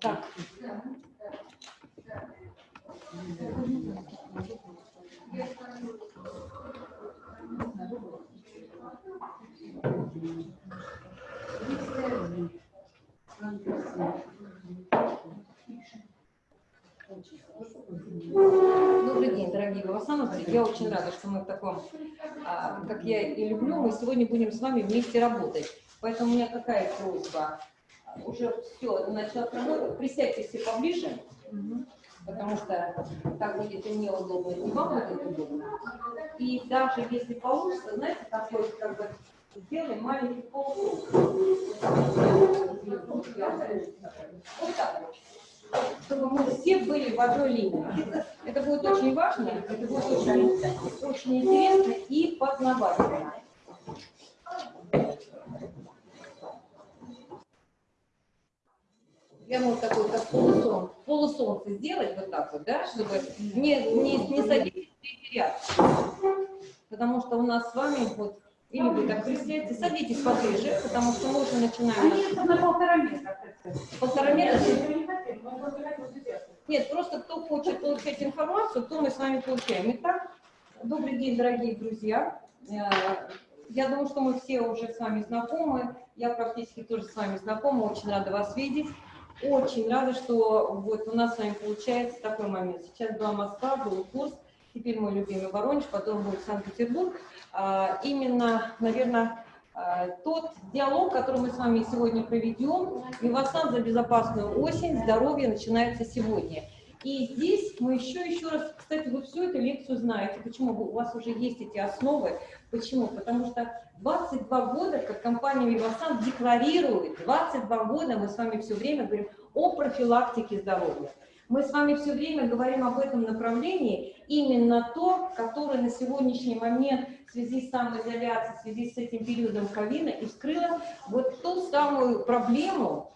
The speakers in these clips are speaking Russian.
Так. Добрый день, дорогие Вавасановцы. Я очень рада, что мы в таком, а, как я и люблю, мы сегодня будем с вами вместе работать. Поэтому у меня какая просьба? Уже все, начала работать. Присядьте все поближе, потому что так будет и мне удобно, и вам будет удобно. И даже если получится, знаете, такой, как бы, сделаем маленький полукруг. Вот так вот чтобы мы все были в одной линии. Это будет очень важно, это будет очень, очень интересно и познавательно. Я могу такой, как полусон, полусолнце сделать вот так вот, да, чтобы не, не, не садитесь в третий ряд. Потому что у нас с вами вот или вы так присядьте, садитесь поближе, потому что мы уже начинаем. Они на полтора метра. Полтора метра? Нет, просто кто хочет получать информацию, то мы с вами получаем. Итак, добрый день, дорогие друзья. Э, я думаю, что мы все уже с вами знакомы. Я практически тоже с вами знакома. Очень рада вас видеть. Очень рада, что вот у нас с вами получается такой момент. Сейчас была Москва, был курс, теперь мой любимый Воронеж, потом будет Санкт-Петербург. А, именно, наверное, а, тот диалог, который мы с вами сегодня проведем, Вивасан за безопасную осень, здоровье начинается сегодня. И здесь мы еще, еще раз, кстати, вы всю эту лекцию знаете. Почему? У вас уже есть эти основы. Почему? Потому что 22 года, как компания Вивасан декларирует, 22 года мы с вами все время говорим о профилактике здоровья. Мы с вами все время говорим об этом направлении, именно то, которое на сегодняшний момент в связи с самоизоляцией, в связи с этим периодом ковида и вскрыло вот ту самую проблему,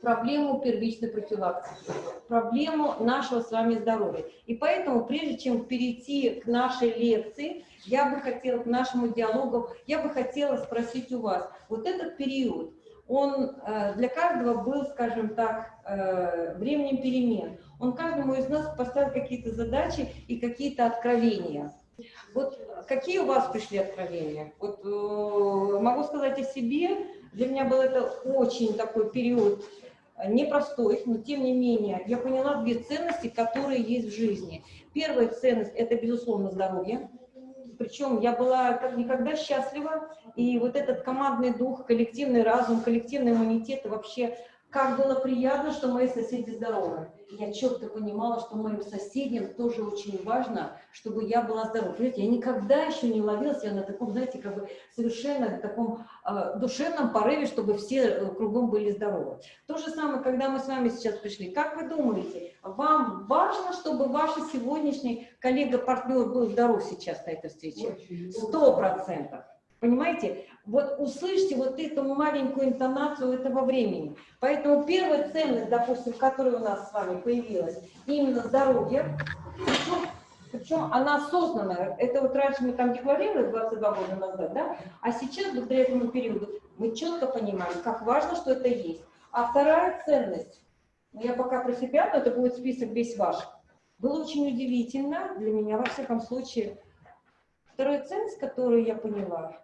проблему первичной профилактики, проблему нашего с вами здоровья. И поэтому, прежде чем перейти к нашей лекции, я бы хотела, к нашему диалогу, я бы хотела спросить у вас, вот этот период, он э, для каждого был, скажем так, э, временем перемен. Он каждому из нас поставил какие-то задачи и какие-то откровения. Вот какие у вас пришли откровения? Вот э, могу сказать о себе, для меня был это очень такой период непростой, но тем не менее я поняла две ценности, которые есть в жизни. Первая ценность – это, безусловно, здоровье. Причем я была как никогда счастлива, и вот этот командный дух, коллективный разум, коллективный иммунитет, и вообще как было приятно, что мои соседи здоровы. Я четко понимала, что моим соседям тоже очень важно, чтобы я была здорова. Понимаете, я никогда еще не ловила себя на таком, знаете, как бы совершенно таком э, душевном порыве, чтобы все э, кругом были здоровы. То же самое, когда мы с вами сейчас пришли. Как вы думаете, вам важно, чтобы ваш сегодняшний коллега-партнер был здоров сейчас на этой встрече? Сто процентов. Понимаете? Вот услышьте вот эту маленькую интонацию этого времени. Поэтому первая ценность, допустим, которая у нас с вами появилась, именно здоровье, причем, причем она осознанная. Это вот раньше мы там декларировали 22 года назад, да? А сейчас, благодаря этому периоду, мы четко понимаем, как важно, что это есть. А вторая ценность, ну, я пока про себя, но это будет список весь ваш, было очень удивительно для меня, во всяком случае, Вторая ценность, которую я поняла,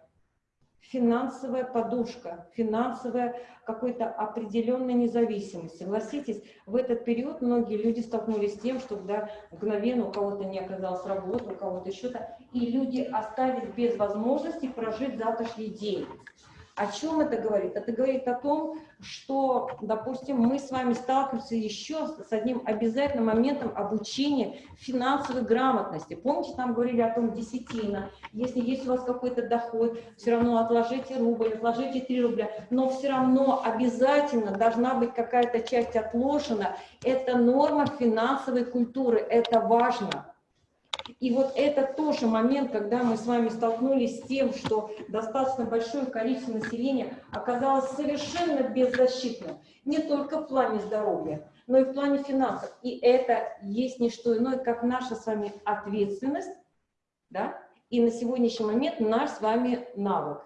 финансовая подушка, финансовая какой-то определенной независимость. Согласитесь, в этот период многие люди столкнулись с тем, что да, мгновенно у кого-то не оказалось работы, у кого-то еще-то, и люди остались без возможности прожить завтрашний день. О чем это говорит? Это говорит о том, что, допустим, мы с вами сталкиваемся еще с одним обязательным моментом обучения финансовой грамотности. Помните, там говорили о том десятина. Если есть у вас какой-то доход, все равно отложите рубль, отложите 3 рубля, но все равно обязательно должна быть какая-то часть отложена. Это норма финансовой культуры, это важно. И вот это тоже момент, когда мы с вами столкнулись с тем, что достаточно большое количество населения оказалось совершенно беззащитным. Не только в плане здоровья, но и в плане финансов. И это есть не что иное, как наша с вами ответственность, да, и на сегодняшний момент наш с вами навык.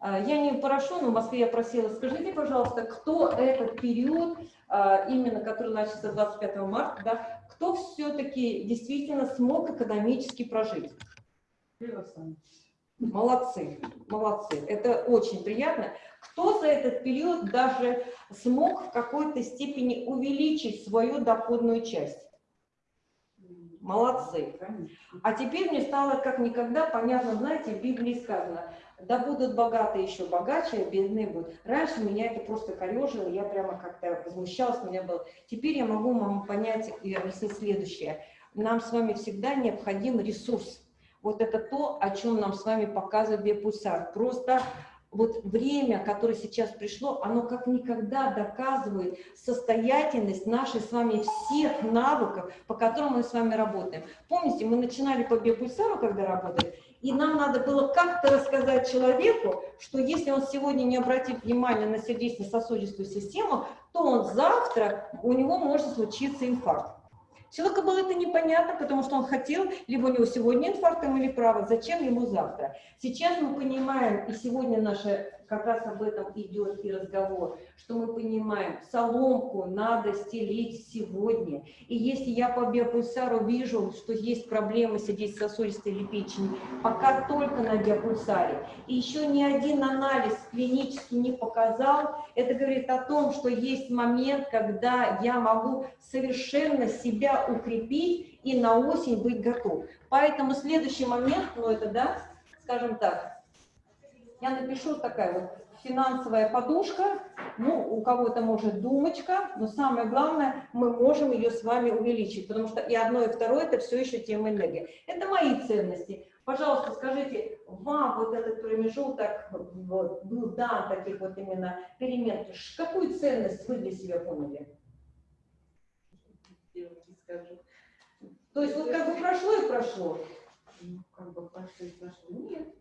А, Я не прошу, но в Москве я просила, скажите, пожалуйста, кто этот период, а, именно который начался 25 марта, да, кто все-таки действительно смог экономически прожить? Молодцы, молодцы. Это очень приятно. Кто за этот период даже смог в какой-то степени увеличить свою доходную часть? Молодцы. А теперь мне стало как никогда понятно, знаете, в Библии сказано, да будут богатые еще богаче, а бедные будут. Раньше меня это просто корежило, я прямо как-то возмущалась, у меня было. Теперь я могу вам понять и объяснить следующее. Нам с вами всегда необходим ресурс. Вот это то, о чем нам с вами показывает биопульсар. Просто вот время, которое сейчас пришло, оно как никогда доказывает состоятельность нашей с вами всех навыков, по которым мы с вами работаем. Помните, мы начинали по биопульсару, когда работали, и нам надо было как-то рассказать человеку, что если он сегодня не обратит внимания на сердечно-сосудистую систему, то он завтра, у него может случиться инфаркт. Человеку было это непонятно, потому что он хотел, либо у него сегодня инфаркт или право, зачем ему завтра. Сейчас мы понимаем, и сегодня наша как раз об этом идет и разговор, что мы понимаем, соломку надо стелить сегодня. И если я по биопульсару вижу, что есть проблемы сердечно-сосудистой или печени, пока только на биопульсаре, и еще ни один анализ клинически не показал, это говорит о том, что есть момент, когда я могу совершенно себя укрепить и на осень быть готов. Поэтому следующий момент, ну это да, скажем так, я напишу такая вот финансовая подушка, ну, у кого-то может думочка, но самое главное, мы можем ее с вами увеличить, потому что и одно, и второе, это все еще тема энергии. Это мои ценности. Пожалуйста, скажите, вам вот этот промежуток вот, был дан таких вот именно перемен, какую ценность вы для себя поняли? То есть вот как бы прошло и прошло. Ну, как бы прошло и прошло. Нет.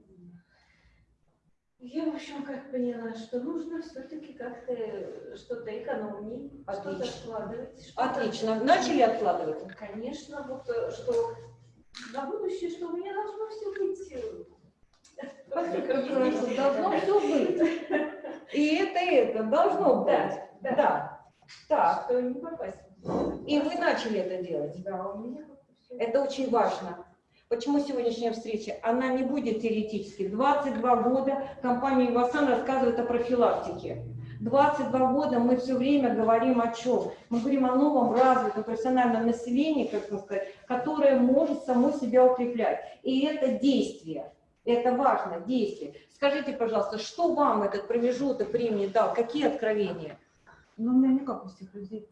Я, в общем, как поняла, что нужно все-таки как-то что-то экономить, что-то откладывать. что-то- Отлично. Начали откладывать? Конечно, вот э, что на будущее, что у меня должно все быть. э, должно все быть. И это, и это должно быть. Да, да. Да. Так. Что не попасть. И вы начали это делать. Да, у меня. Это очень важно. Почему сегодняшняя встреча? Она не будет теоретически. 22 года компания Ивасан рассказывает о профилактике. 22 года мы все время говорим о чем? Мы говорим о новом развитом профессиональном населении, как сказать, которое может само себя укреплять. И это действие. Это важно, действие. Скажите, пожалуйста, что вам этот промежуток времени дал? Какие откровения? Ну, у меня никак у всех людей,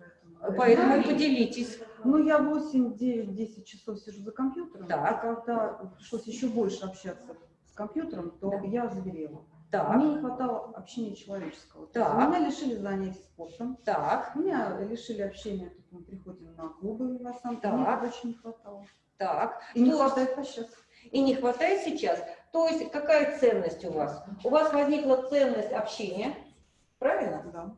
поэтому... Поэтому поделитесь. Ну, я 8, 9, 10 часов сижу за компьютером. Так. И когда пришлось еще больше общаться с компьютером, то Да. я заболела. Так, Мне не хватало общения человеческого. Так. Меня лишили занятий спортом. так, Меня лишили общения, тут мы приходим на клубы в Асан, Так. мне очень не хватало. так. И не То есть- хватает по сейчас. и не хватает сейчас. То есть какая ценность у вас? У вас возникла ценность общения, правильно? Да.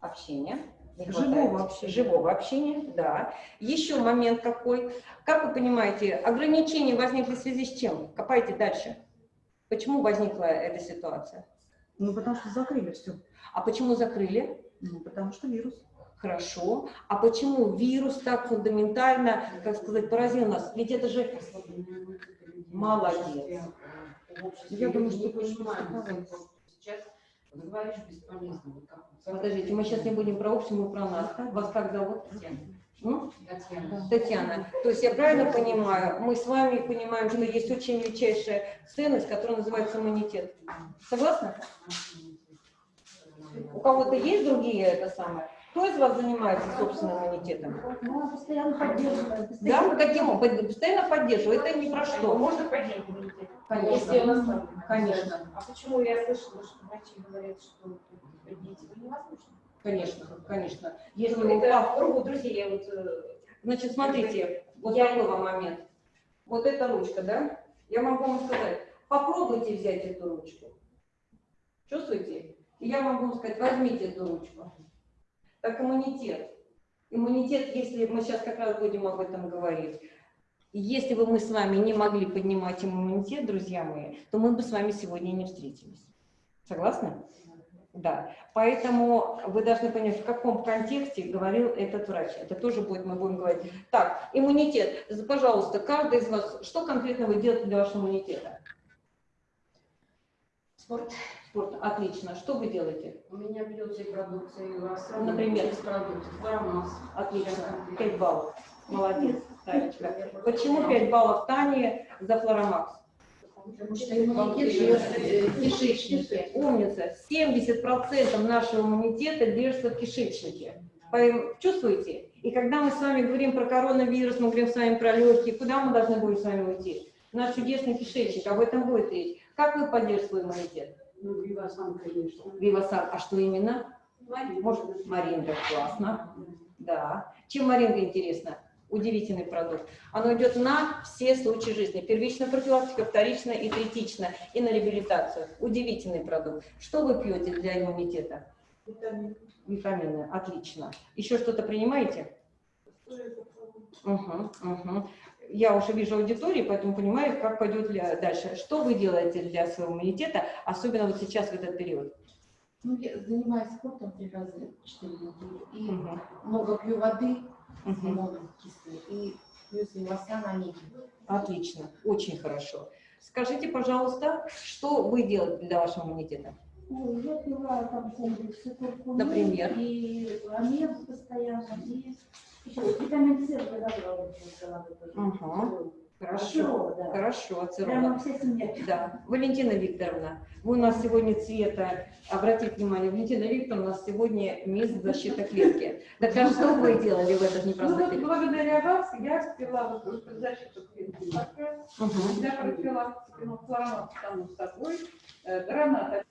Общение. Не Живого общения. Живого общения, да. Еще момент какой. Как вы понимаете, ограничения возникли в связи с чем? Копайте дальше. Почему возникла эта ситуация? Ну, потому что закрыли все. А почему закрыли? Ну, потому что вирус. Хорошо. А почему вирус так фундаментально, как сказать, поразил нас? Ведь это же молодец. Я думаю, что понимаем, сейчас говоришь бесполезно. Вот как вот Подождите, мы сейчас не будем про общее, мы про нас. Вас как зовут? Татьяна. Татьяна, то есть я правильно понимаю, мы с вами понимаем, что есть очень величайшая ценность, которая называется иммунитет. Согласны? У кого-то есть другие это самое? Кто из вас занимается собственным иммунитетом? Ну, она постоянно поддерживает. Да, каким образом? Постоянно поддерживаю. Это не про что. Можно поднять иммунитет? Конечно. Если он ослаблен. Конечно. А почему я слышала, что врачи говорят, что поднять его невозможно? Конечно, конечно. Если Ну, это упав- кругу друзей, вот... э, Значит, смотрите, вот Я- такой вам момент. Вот эта ручка, да? Я могу вам сказать, попробуйте взять эту ручку. Чувствуете? И я могу вам сказать, возьмите эту ручку. Так иммунитет. Иммунитет, если мы сейчас как раз будем об этом говорить, если бы мы с вами не могли поднимать иммунитет, друзья мои, то мы бы с вами сегодня не встретились. Согласны? Да. Поэтому вы должны понять, в каком контексте говорил этот врач. Это тоже будет, мы будем говорить. Так, иммунитет. Пожалуйста, каждый из вас, что конкретно вы делаете для вашего иммунитета? Спорт. Спорт. Отлично. Что вы делаете? У меня бьется и продукция, и у вас Например? из продуктов. Формас. Отлично. 5 баллов. Молодец, Танечка. Почему 5 баллов Тане за флоромакс? Потому что иммунитет живет в кишечнике. Умница. 70% нашего иммунитета держится в кишечнике. Чувствуете? И когда мы с вами говорим про коронавирус, мы говорим с вами про легкие, куда мы должны будем с вами уйти? Наш чудесный кишечник, об этом будет речь. Как вы поддержите свой иммунитет? Ну, Вивасан, конечно. Вивасан, а что именно? Может, Маринга, классно. Да. Чем Маринга интересна? Удивительный продукт. Оно идет на все случаи жизни. Первичная профилактика, вторичная и третичная. И на реабилитацию. Удивительный продукт. Что вы пьете для иммунитета? Витамин. Витамины. Отлично. Еще что-то принимаете? Угу, угу. Я уже вижу аудиторию, поэтому понимаю, как пойдет дальше. Что вы делаете для своего иммунитета, особенно вот сейчас в этот период? Ну, я занимаюсь спортом три раза в четыре недели. И Мгм, много пью воды с мгм. лимоном кислой. И плюс лосян омеги. Отлично, очень хорошо. Скажите, пожалуйста, что вы делаете для вашего иммунитета? Ой, я пила там комплексы куркумы. Например? И омегу постоянно. И еще витамин С тоже. Ага. Хорошо, да. хорошо, пила. Да, Валентина Викторовна, вы у нас сегодня цвета, обратите внимание, Валентина Викторовна у нас сегодня мисс защита клетки. Так а что вы делали в этот Ну непростой вот период? благодаря вас я спила вот защиту клетки. Мгм. Я ну, флорамат само собой, граната,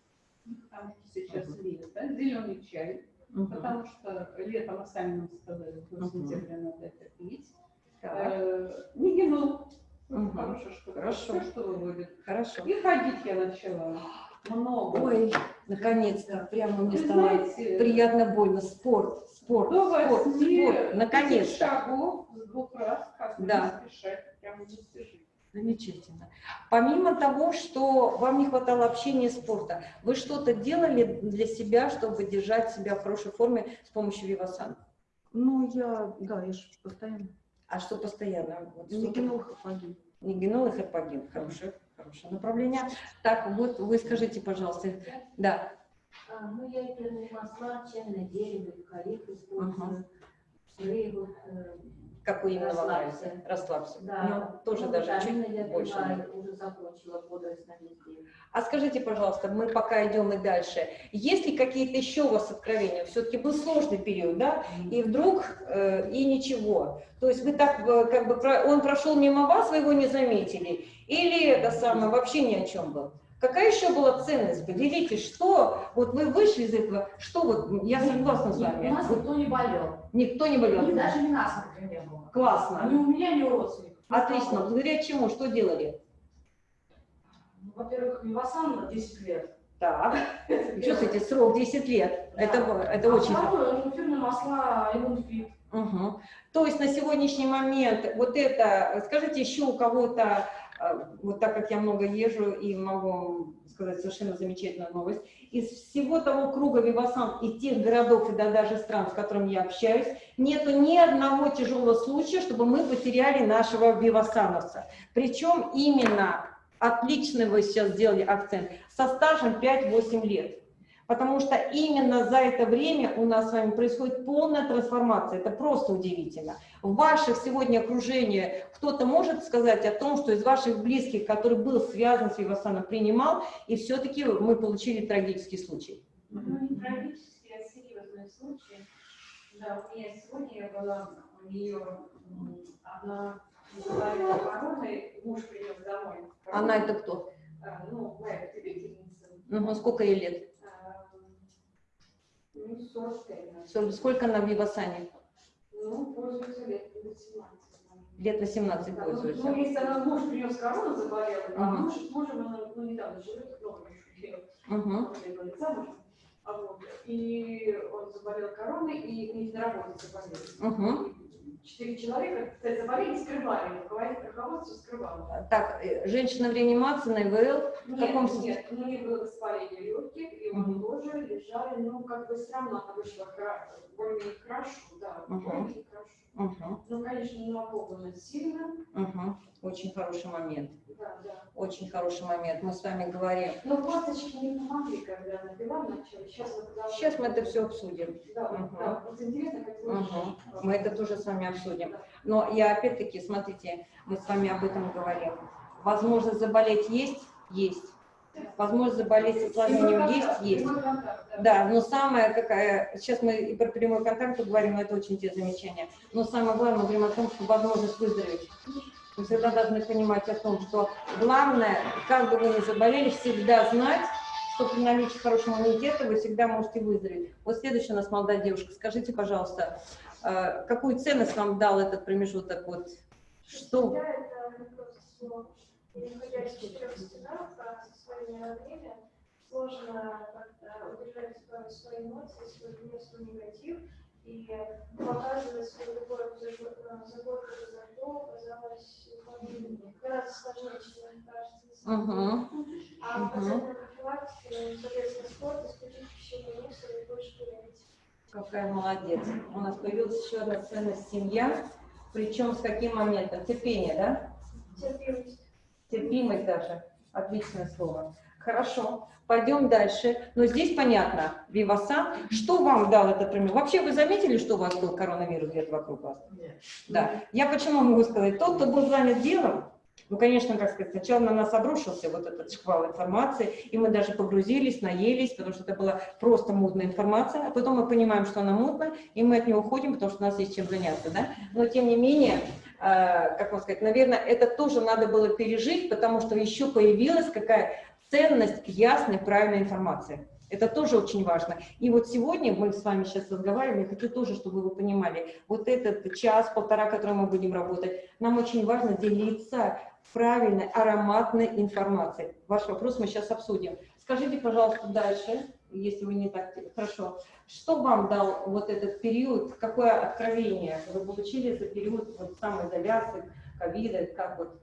потому что сейчас лето, зеленый чай, потому что летом, а сами нам сказали, Мгм. сентября надо это пить. Э, хорошая штука, Хорошо. все, что выводит. Хорошо. И ходить я начала много. Ой, наконец-то, прямо мне Вы стало знаете, приятно больно. Спорт, спорт, до спорт, спорт, наконец-то. шагов с двух раз, как Да. не спешать, прямо достижение. Замечательно. Помимо того, что вам не хватало общения и спорта, вы что-то делали для себя, чтобы держать себя в хорошей форме с помощью Вивасан? Ну, я, да, я же постоянно. А что постоянно? Вот Нигенол хапагин. Нигенол и херпагин. Хорошее, хорошее направление. Так, вот вы скажите, пожалуйста. Да. А, ну, я эфирные масла, чайное дерево, орех использую. Рыбу, э, Какой именно вам нравится? Расслабься. да. Ну, тоже Ну, даже витамины чуть я больше. пила, уже закончила бодрость на весь день. А скажите, пожалуйста, мы пока идем и дальше. Есть ли какие-то еще у вас откровения? Все-таки был сложный период, да? И вдруг э, и ничего. То есть вы так э, как бы он прошел мимо вас, вы его не заметили, или это самое вообще ни о чем был? Какая еще была ценность? Поделитесь, что вот вы вышли из этого, что вот я согласна с У вами. нас Вот никто не болел. никто не болел. И даже не насморка не было. Классно. Ни у меня, ни у родственников. Отлично. Благодаря чему? Что делали? Ну, Во-первых, Вивасан на 10 лет. Так. Чувствуете, срок 10 лет. Это, это а очень ну, эфирные масла, иммунфит. Мгм. То есть на сегодняссегодняшний момент вот это, скажите еще у кого-то, вот так как я много езжу и могу сказать совершенно замечательную новость, из всего того круга Вивасан и тех городов и да, даже стран, с которыми я общаюсь, нету ни одного тяжелого случая, чтобы мы потеряли нашего Вивасановца. Причем именно, отлично вы сейчас сделали акцент, со стажем 5-8 лет. Потому что именно за это время у нас с вами происходит полная трансформация. Это просто удивительно. В ваших сегодня окружении кто-то может сказать о том, что из ваших близких, который был связан с Вивасаном, принимал, и все-таки мы получили трагический случай. Ну, не трагический, а серьезный случай. Да, у меня сегодня я была, у нее м, она заболела короной, муж принес домой. Она это кто? А, Ну, моя потребительница. Угу, сколько ей лет? А, Ну, 45, наверное. Сколько- она в Вивасане? Ну, пользуется лет 18. Лет 18 Да, пользуется. Ну, если она муж принес корону, заболел, а Ага. муж с мужем она ну, недавно живет, много Мгм. были замужем. А вот, И он заболел короной, и у них на работе заболели. Мгм. Четыре человека, кстати, заболели, скрывали. Руководитель руководства скрывал. Так, э, женщина в реанимации на ИВЛ. В каком Нет, нет, у них было воспаление легких, и он тоже лежали, ну, как бы все равно она вышла более хорошо, да, Мгм. более хорошо. Мгм. Ну, конечно, напугана сильно, Мгм. Очень хороший момент. да, да. Очень хороший момент. Мы с вами говорим. Но косточки не помогли, когда она пила вначале. Сейчас мы, когда- Сейчас мы это все обсудим. Да, Мгм. да, вот интересно, как Мгм. Мы это тоже с вами обсудим. Но я опять-таки, смотрите, мы с вами об этом говорим. Возможность заболеть есть? Есть. Возможность заболеть с осложнением есть? Есть. Да, но самое какая, сейчас мы и про прямой контакт говорим, это очень те замечания. Но самое главное, мы говорим о том, что возможность выздороветь. Вы всегда должны понимать о том, что главное, как бы вы ни заболели, всегда знать, что при наличии хорошего иммунитета вы всегда можете выздороветь. Вот следующая у нас молодая девушка. Скажите, пожалуйста, какую ценность вам дал этот промежуток? Вот, что? Находясь в четырех стенах, а со своими родными, сложно как-то удержать свои эмоции, свой гнев, свой негатив, и показывать свою любовь за год- за ну, гораздо сложнее, чем кажется. Угу. А профилактике, соответственно, спорт, исключить пищевые мусор и больше курить. Какая молодец. У нас появилась еще одна ценность семья. Причем с каким моментом? Терпение, да? Терпимость. Терпимость даже. Отличное слово. Хорошо. Пойдем дальше. Но здесь понятно, Вивасан. Что вам дал этот пример? Вообще вы заметили, что у вас был коронавирус где-то вокруг вас? Да. Я почему могу сказать? Тот, кто был занят делом, ну, конечно, как сказать, сначала на нас обрушился вот этот шквал информации, и мы даже погрузились, наелись, потому что это была просто мутная информация, а потом мы понимаем, что она мутная, и мы от нее уходим, потому что у нас есть чем заняться, да? Но, тем не менее, э, как вам сказать, наверное, это тоже надо было пережить, потому что еще появилась какая ценность ясной, правильной информации. Это тоже очень важно. И вот сегодня мы с вами сейчас разговариваем, я хочу тоже, чтобы вы понимали, вот этот час-полтора, который мы будем работать, нам очень важно делиться правильной, ароматной информацией. Ваш вопрос мы сейчас обсудим. Скажите, пожалуйста, дальше, если вы не так хорошо, что вам дал вот этот период, какое откровение вы получили за период вот самоизоляции, ковида, как вот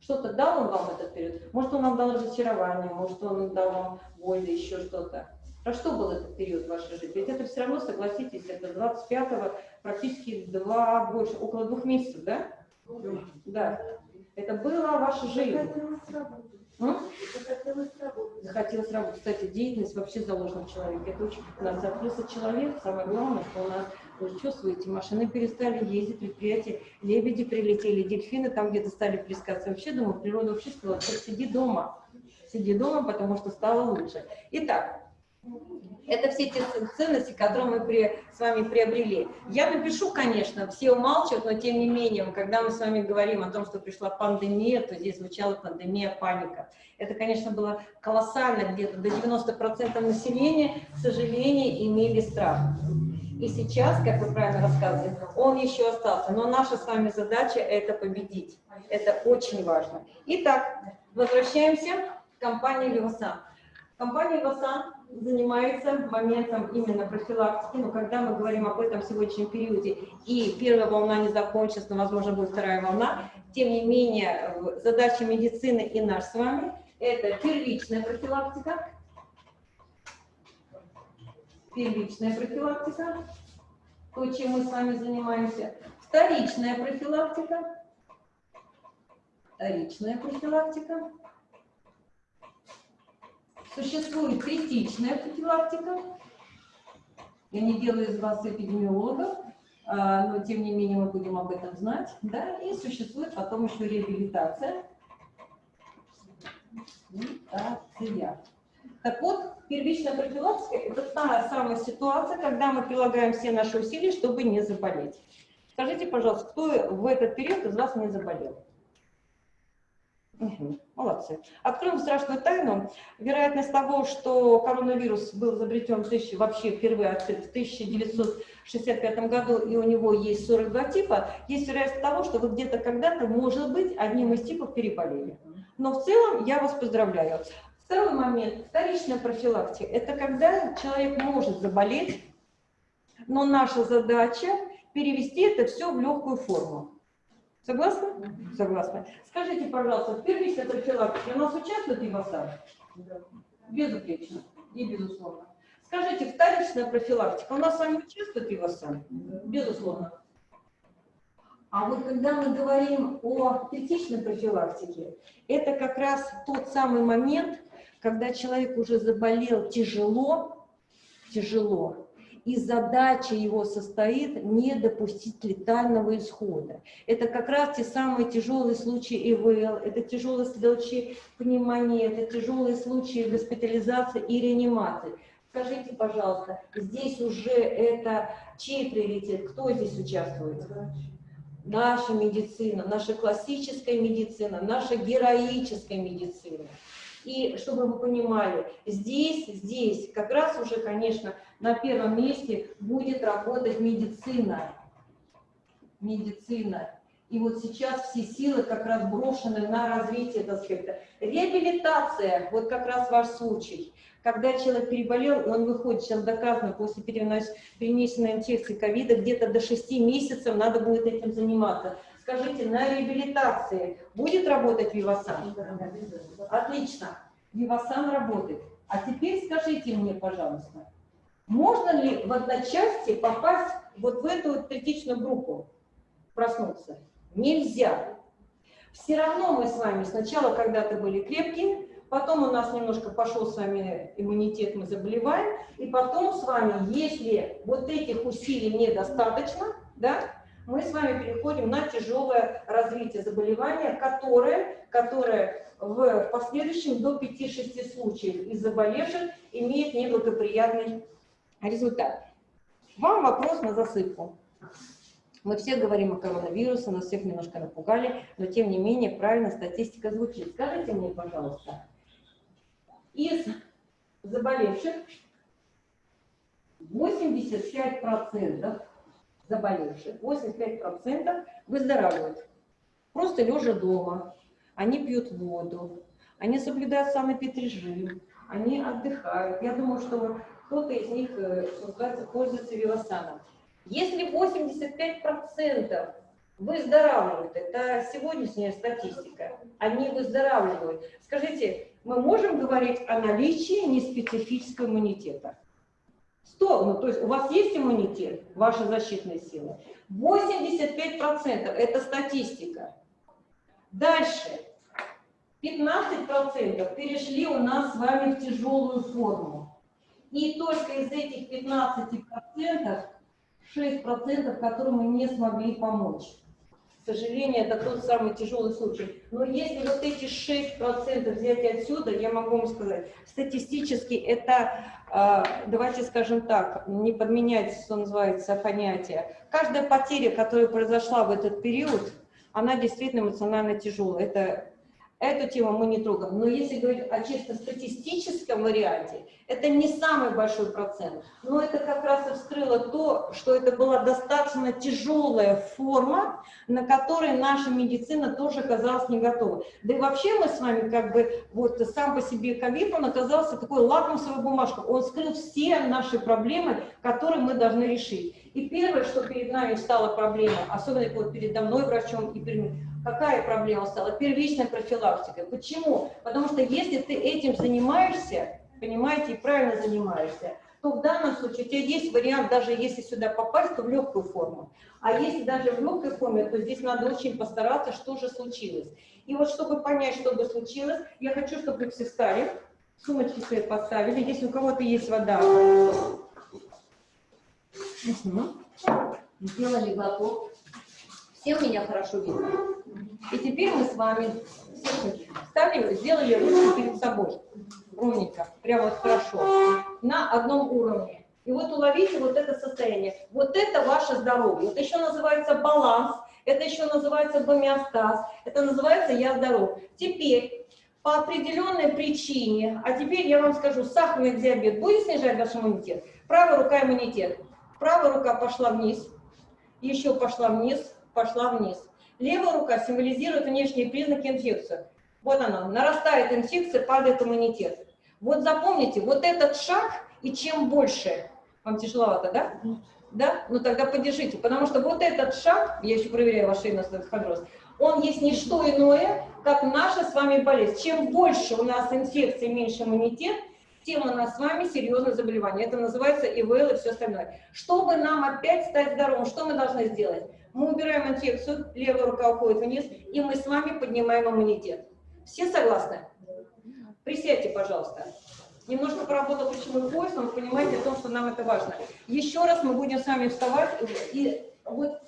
что-то дал он вам этот период? Может, он вам дал разочарование, может, он дал вам боль или еще что-то. Про что был этот период в вашей жизни? Ведь это все равно, согласитесь, это 25-го, практически два, больше, около двух месяцев, да? Да. Это была ваша жизнь. Захотелось работать. М? Захотелось работать. Захотелось работать. Кстати, деятельность вообще заложена в человеке. Это очень у нас открылся человек. Самое главное, что у нас, вы чувствуете, машины перестали ездить, предприятия, лебеди прилетели, дельфины там где-то стали плескаться. Вообще, думаю, природа вообще сказала, сиди дома. Сиди дома, потому что стало лучше. Итак, это все те ценности, которые мы при, с вами приобрели. Я напишу, конечно, все умалчивают, но тем не менее, когда мы с вами говорим о том, что пришла пандемия, то здесь звучала пандемия, паника. Это, конечно, было колоссально, где-то до 90% населения, к сожалению, имели страх. И сейчас, как вы правильно рассказывали, он еще остался. Но наша с вами задача – это победить. Это очень важно. Итак, возвращаемся к компании «Левасан». Компания «Левасан» занимается моментом именно профилактики, но когда мы говорим об этом сегодняшнем периоде, и первая волна не закончится, но, возможно, будет вторая волна, тем не менее, задача медицины и наш с вами – это первичная профилактика, первичная профилактика, то, чем мы с вами занимаемся, вторичная профилактика, вторичная профилактика, Существует критичная профилактика. Я не делаю из вас эпидемиологов, а, но тем не менее мы будем об этом знать. Да? И существует потом еще реабилитация. Реабилитация. Так вот, первичная профилактика – это та самая ситуация, когда мы прилагаем все наши усилия, чтобы не заболеть. Скажите, пожалуйста, кто в этот период из вас не заболел? Мгм, Молодцы. Откроем страшную тайну. Вероятность того, что коронавирус был изобретен тысячи- вообще впервые открыт в 1965 году, и у него есть 42 типа, есть вероятность того, что вы где-то когда-то, может быть, одним из типов переболели. Но в целом я вас поздравляю. Второй момент. Вторичная профилактика. Это когда человек может заболеть, но наша задача перевести это все в легкую форму. Согласны? Согласны. Скажите, пожалуйста, в первичной профилактике у нас участвует ИВАСА? Безупречно и безусловно. Скажите, вторичная профилактика у нас с вами участвует ИВАСА? Безусловно. А вот когда мы говорим о третичной профилактике, это как раз тот самый момент, когда человек уже заболел тяжело, тяжело, и задача его состоит не допустить летального исхода. Это как раз те самые тяжелые случаи ИВЛ, это тяжелые случаи пневмонии, это тяжелые случаи госпитализации и реанимации. Скажите, пожалуйста, здесь уже это чей приоритет? Кто здесь участвует? Наша медицина, наша классическая медицина, наша героическая медицина. И чтобы вы понимали, здесь, здесь как раз уже, конечно, на первом месте будет работать медицина. Медицина. И вот сейчас все силы как раз брошены на развитие этого аспекта. Реабилитация, вот как раз ваш случай. Когда человек переболел, он выходит, сейчас доказано, после перенесенной инфекции ковида, где-то до 6 месяцев надо будет этим заниматься. Скажите, на реабилитации будет работать Вивасан? Отлично. Вивасан работает. А теперь скажите мне, пожалуйста, можно ли в одночасье попасть вот в эту вот критичную группу, проснуться? Нельзя. Все равно мы с вами сначала когда-то были крепкие, потом у нас немножко пошел с вами иммунитет, мы заболеваем, и потом с вами, если вот этих усилий недостаточно, да, мы с вами переходим на тяжелое развитие заболевания, которое, которое в последующем до 5-6 случаев из заболевших имеет неблагоприятный результат. Вам вопрос на засыпку. Мы все говорим о коронавирусе, нас всех немножко напугали, но тем не менее правильно статистика звучит. Скажите мне, пожалуйста, из заболевших 85% заболевших, 85% выздоравливают. Просто лежа дома, они пьют воду, они соблюдают санэпидрежим, они отдыхают. Я думаю, что кто-то из них, э, называется, пользуется велосаном. Если 85% выздоравливают, это сегодняшняя статистика, они выздоравливают. Скажите, мы можем говорить о наличии неспецифического иммунитета? Ну то есть у вас есть иммунитет, ваши защитные силы? 85% это статистика. Дальше. 15% перешли у нас с вами в тяжелую форму. И только из этих 15% 6%, которым мы не смогли помочь. Сожалению, это тот самый тяжелый случай. Но если вот эти 6% взять отсюда, я могу вам сказать, статистически это, э, давайте скажем так, не подменять, что называется, понятие. Каждая потеря, которая произошла в этот период, она действительно эмоционально тяжелая. Это Эту тему мы не трогаем. Но если говорить о чисто статистическом варианте, это не самый большой процент. Но это как раз и вскрыло то, что это была достаточно тяжелая форма, на которой наша медицина тоже оказалась не готова. Да и вообще мы с вами как бы, вот сам по себе ковид, он оказался такой лакмусовой бумажкой. Он скрыл все наши проблемы, которые мы должны решить. И первое, что перед нами стала проблема, особенно вот передо мной врачом и перед Какая проблема стала? Первичная профилактика. Почему? Потому что если ты этим занимаешься, понимаете, и правильно занимаешься, то в данном случае у тебя есть вариант, даже если сюда попасть, то в легкую форму. А если даже в легкой форме, то здесь надо очень постараться, что же случилось. И вот чтобы понять, что бы случилось, я хочу, чтобы вы все встали, сумочки свои поставили. Если у кого-то есть вода, сделали глоток. Всем меня хорошо видно. И теперь мы с вами встали, сделали руки перед собой. Ровненько, прямо вот хорошо. На одном уровне. И вот уловите вот это состояние. Вот это ваше здоровье. Это еще называется баланс. это еще называется гомеостаз, это называется «я здоров». Теперь, по определенной причине, а теперь я вам скажу, сахарный диабет будет снижать ваш иммунитет? Правая рука иммунитет. Правая рука пошла вниз, еще пошла вниз, пошла вниз. Левая рука символизирует внешние признаки инфекции. Вот она, нарастает инфекция, падает иммунитет. Вот запомните, вот этот шаг, и чем больше, вам тяжеловато, да? Да? Ну тогда поддержите, потому что вот этот шаг, я еще проверяю ваш инострофандроз, он есть не что иное, как наша с вами болезнь. Чем больше у нас инфекции, меньше иммунитет, тем у нас с вами серьезное заболевание. Это называется ИВЛ и все остальное. Чтобы нам опять стать здоровым, что мы должны сделать? Мы убираем инфекцию, левая рука уходит вниз, и мы с вами поднимаем иммунитет. Все согласны? Присядьте, пожалуйста. Немножко поработал ключевой пояс, но вы понимаете о том, что нам это важно. Еще раз мы будем с вами вставать. И вот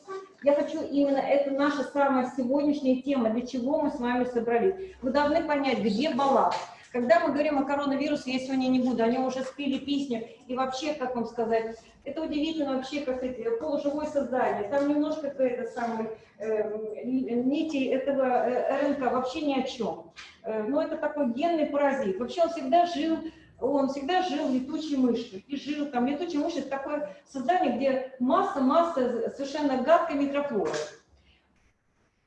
я хочу именно, это наша самая сегодняшняя тема, для чего мы с вами собрались. Вы должны понять, где баланс. Когда мы говорим о коронавирусе, я сегодня не буду, они уже спели песню, и вообще, как вам сказать, это удивительно вообще, как это, полуживое создание, там немножко это самое, э, нити этого э, РНК вообще ни о чем. Э, но это такой генный паразит. Вообще он всегда жил он всегда жил летучей мыши. И жил там. Летучая мышь – это такое создание, где масса-масса совершенно гадкой микрофлоры.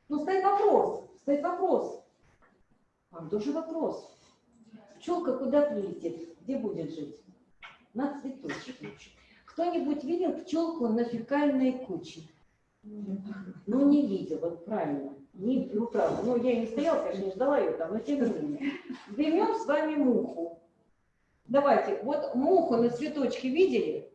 Но стоит вопрос, стоит вопрос. Вам тоже вопрос. Пчелка куда прилетит? Где будет жить? На цветочке. Кто-нибудь видел пчелку на фекальной куче? Ну, не видел, вот правильно. Не, ну, правда. Ну, я не стояла, конечно, не ждала ее там, но тем не менее. Берем с вами муху. Давайте, вот муху на цветочке видели?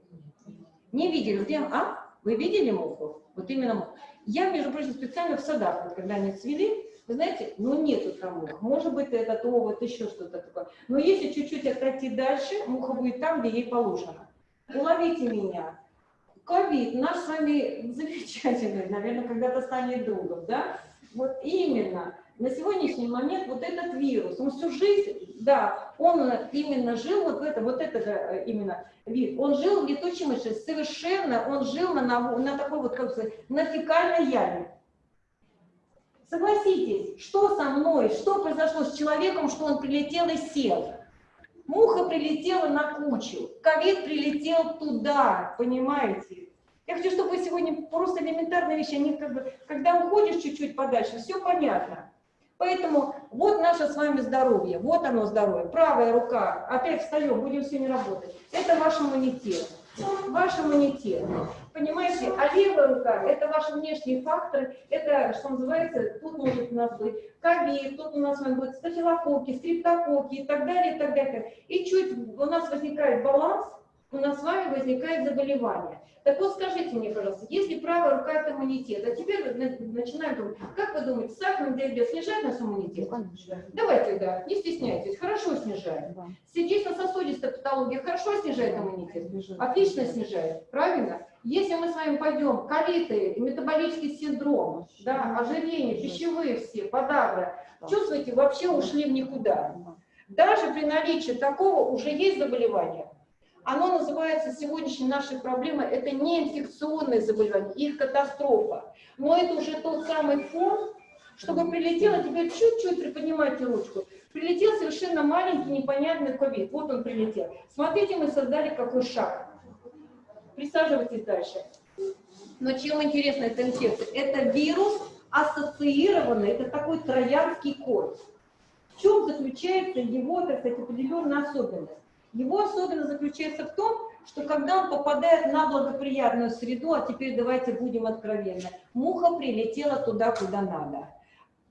Не видели? Где? А? Вы видели муху? Вот именно муху. Я, между прочим, специально в садах, вот, когда они цвели, вы знаете, ну нету там мух. Может быть, это то, вот еще что-то такое. Но если чуть-чуть отойти дальше, муха будет там, где ей положено. Уловите меня. Ковид наш с вами замечательный, наверное, когда-то станет другом, да? Вот именно на сегодняшний момент вот этот вирус, он всю жизнь, да, он именно жил вот в этом, вот это э, именно вид, он жил в летучей мыши, совершенно, он жил на, на, на такой вот, как сказать, на фекальной яме. Согласитесь, что со мной, что произошло с человеком, что он прилетел и сел? Муха прилетела на кучу, ковид прилетел туда, понимаете? Я хочу, чтобы вы сегодня просто элементарные вещи, они как бы, когда уходишь чуть-чуть подальше, все понятно. Поэтому вот наше с вами здоровье, вот оно здоровье. Правая рука, опять встаем, будем сегодня работать. Это ваш иммунитет, ваш иммунитет. Понимаете, а левая рука – это ваши внешние факторы, это, что называется, тут может у нас быть ковид, тут у нас быть стафилококки, стриптококки и так далее, и так далее. И чуть у нас возникает баланс, у нас с вами возникает заболевание. Так вот скажите мне, пожалуйста, если правая рука это иммунитет, а теперь начинаем думать, как вы думаете, сахарный диабет снижает наш иммунитет? Конечно. Давайте, да, не стесняйтесь, хорошо снижает. Да. Сердечно-сосудистая патология хорошо снижает иммунитет? Отлично снижает, правильно? Если мы с вами пойдем колиты, метаболический синдром, да, ожирение, пищевые все, подагра, чувствуете, вообще ушли в никуда. Даже при наличии такого уже есть заболевание. Оно называется сегодняшней нашей проблемой, это не инфекционные заболевания, их катастрофа. Но это уже тот самый фон, чтобы прилетело, теперь чуть-чуть приподнимайте ручку. Прилетел совершенно маленький непонятный ковид. Вот он прилетел. Смотрите, мы создали какой шаг. Присаживайтесь дальше. Но чем интересна эта инфекция? Это вирус ассоциированный, это такой троянский кот. В чем заключается его, так сказать, определенная особенность? Его особенность заключается в том, что когда он попадает на благоприятную среду, а теперь давайте будем откровенны, муха прилетела туда, куда надо.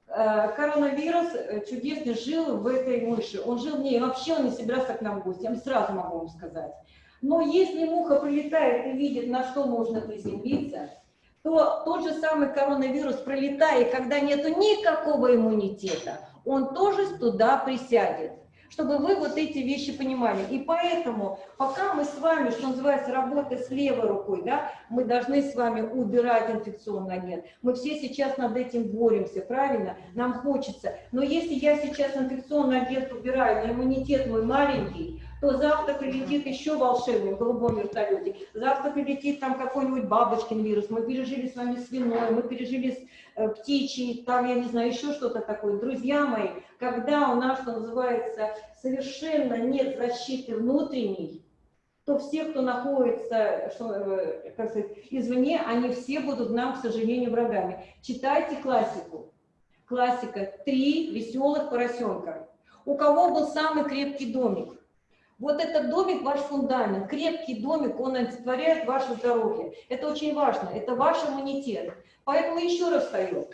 Э, коронавирус э, чудесно жил в этой мыши, он жил в ней, вообще он не собирался к нам в гости, я сразу могу вам сказать. Но если муха прилетает и видит, на что можно приземлиться, то тот же самый коронавирус, пролетая, когда нету никакого иммунитета, он тоже туда присядет чтобы вы вот эти вещи понимали. И поэтому, пока мы с вами, что называется, работая с левой рукой, да, мы должны с вами убирать инфекционный агент. Мы все сейчас над этим боремся, правильно? Нам хочется. Но если я сейчас инфекционный агент убираю, но иммунитет мой маленький, то завтра прилетит еще волшебник в голубом завтра прилетит там какой-нибудь бабочкин вирус, мы пережили с вами свиной, мы пережили птичий, там, я не знаю, еще что-то такое. Друзья мои, когда у нас, что называется, совершенно нет защиты внутренней, то все, кто находится, что, э, как сказать, извне, они все будут нам, к сожалению, врагами. Читайте классику. Классика «Три веселых поросенка». У кого был самый крепкий домик? Вот этот домик ваш фундамент, крепкий домик, он олицетворяет ваше здоровье. Это очень важно, это ваш иммунитет. Поэтому еще раз встаю.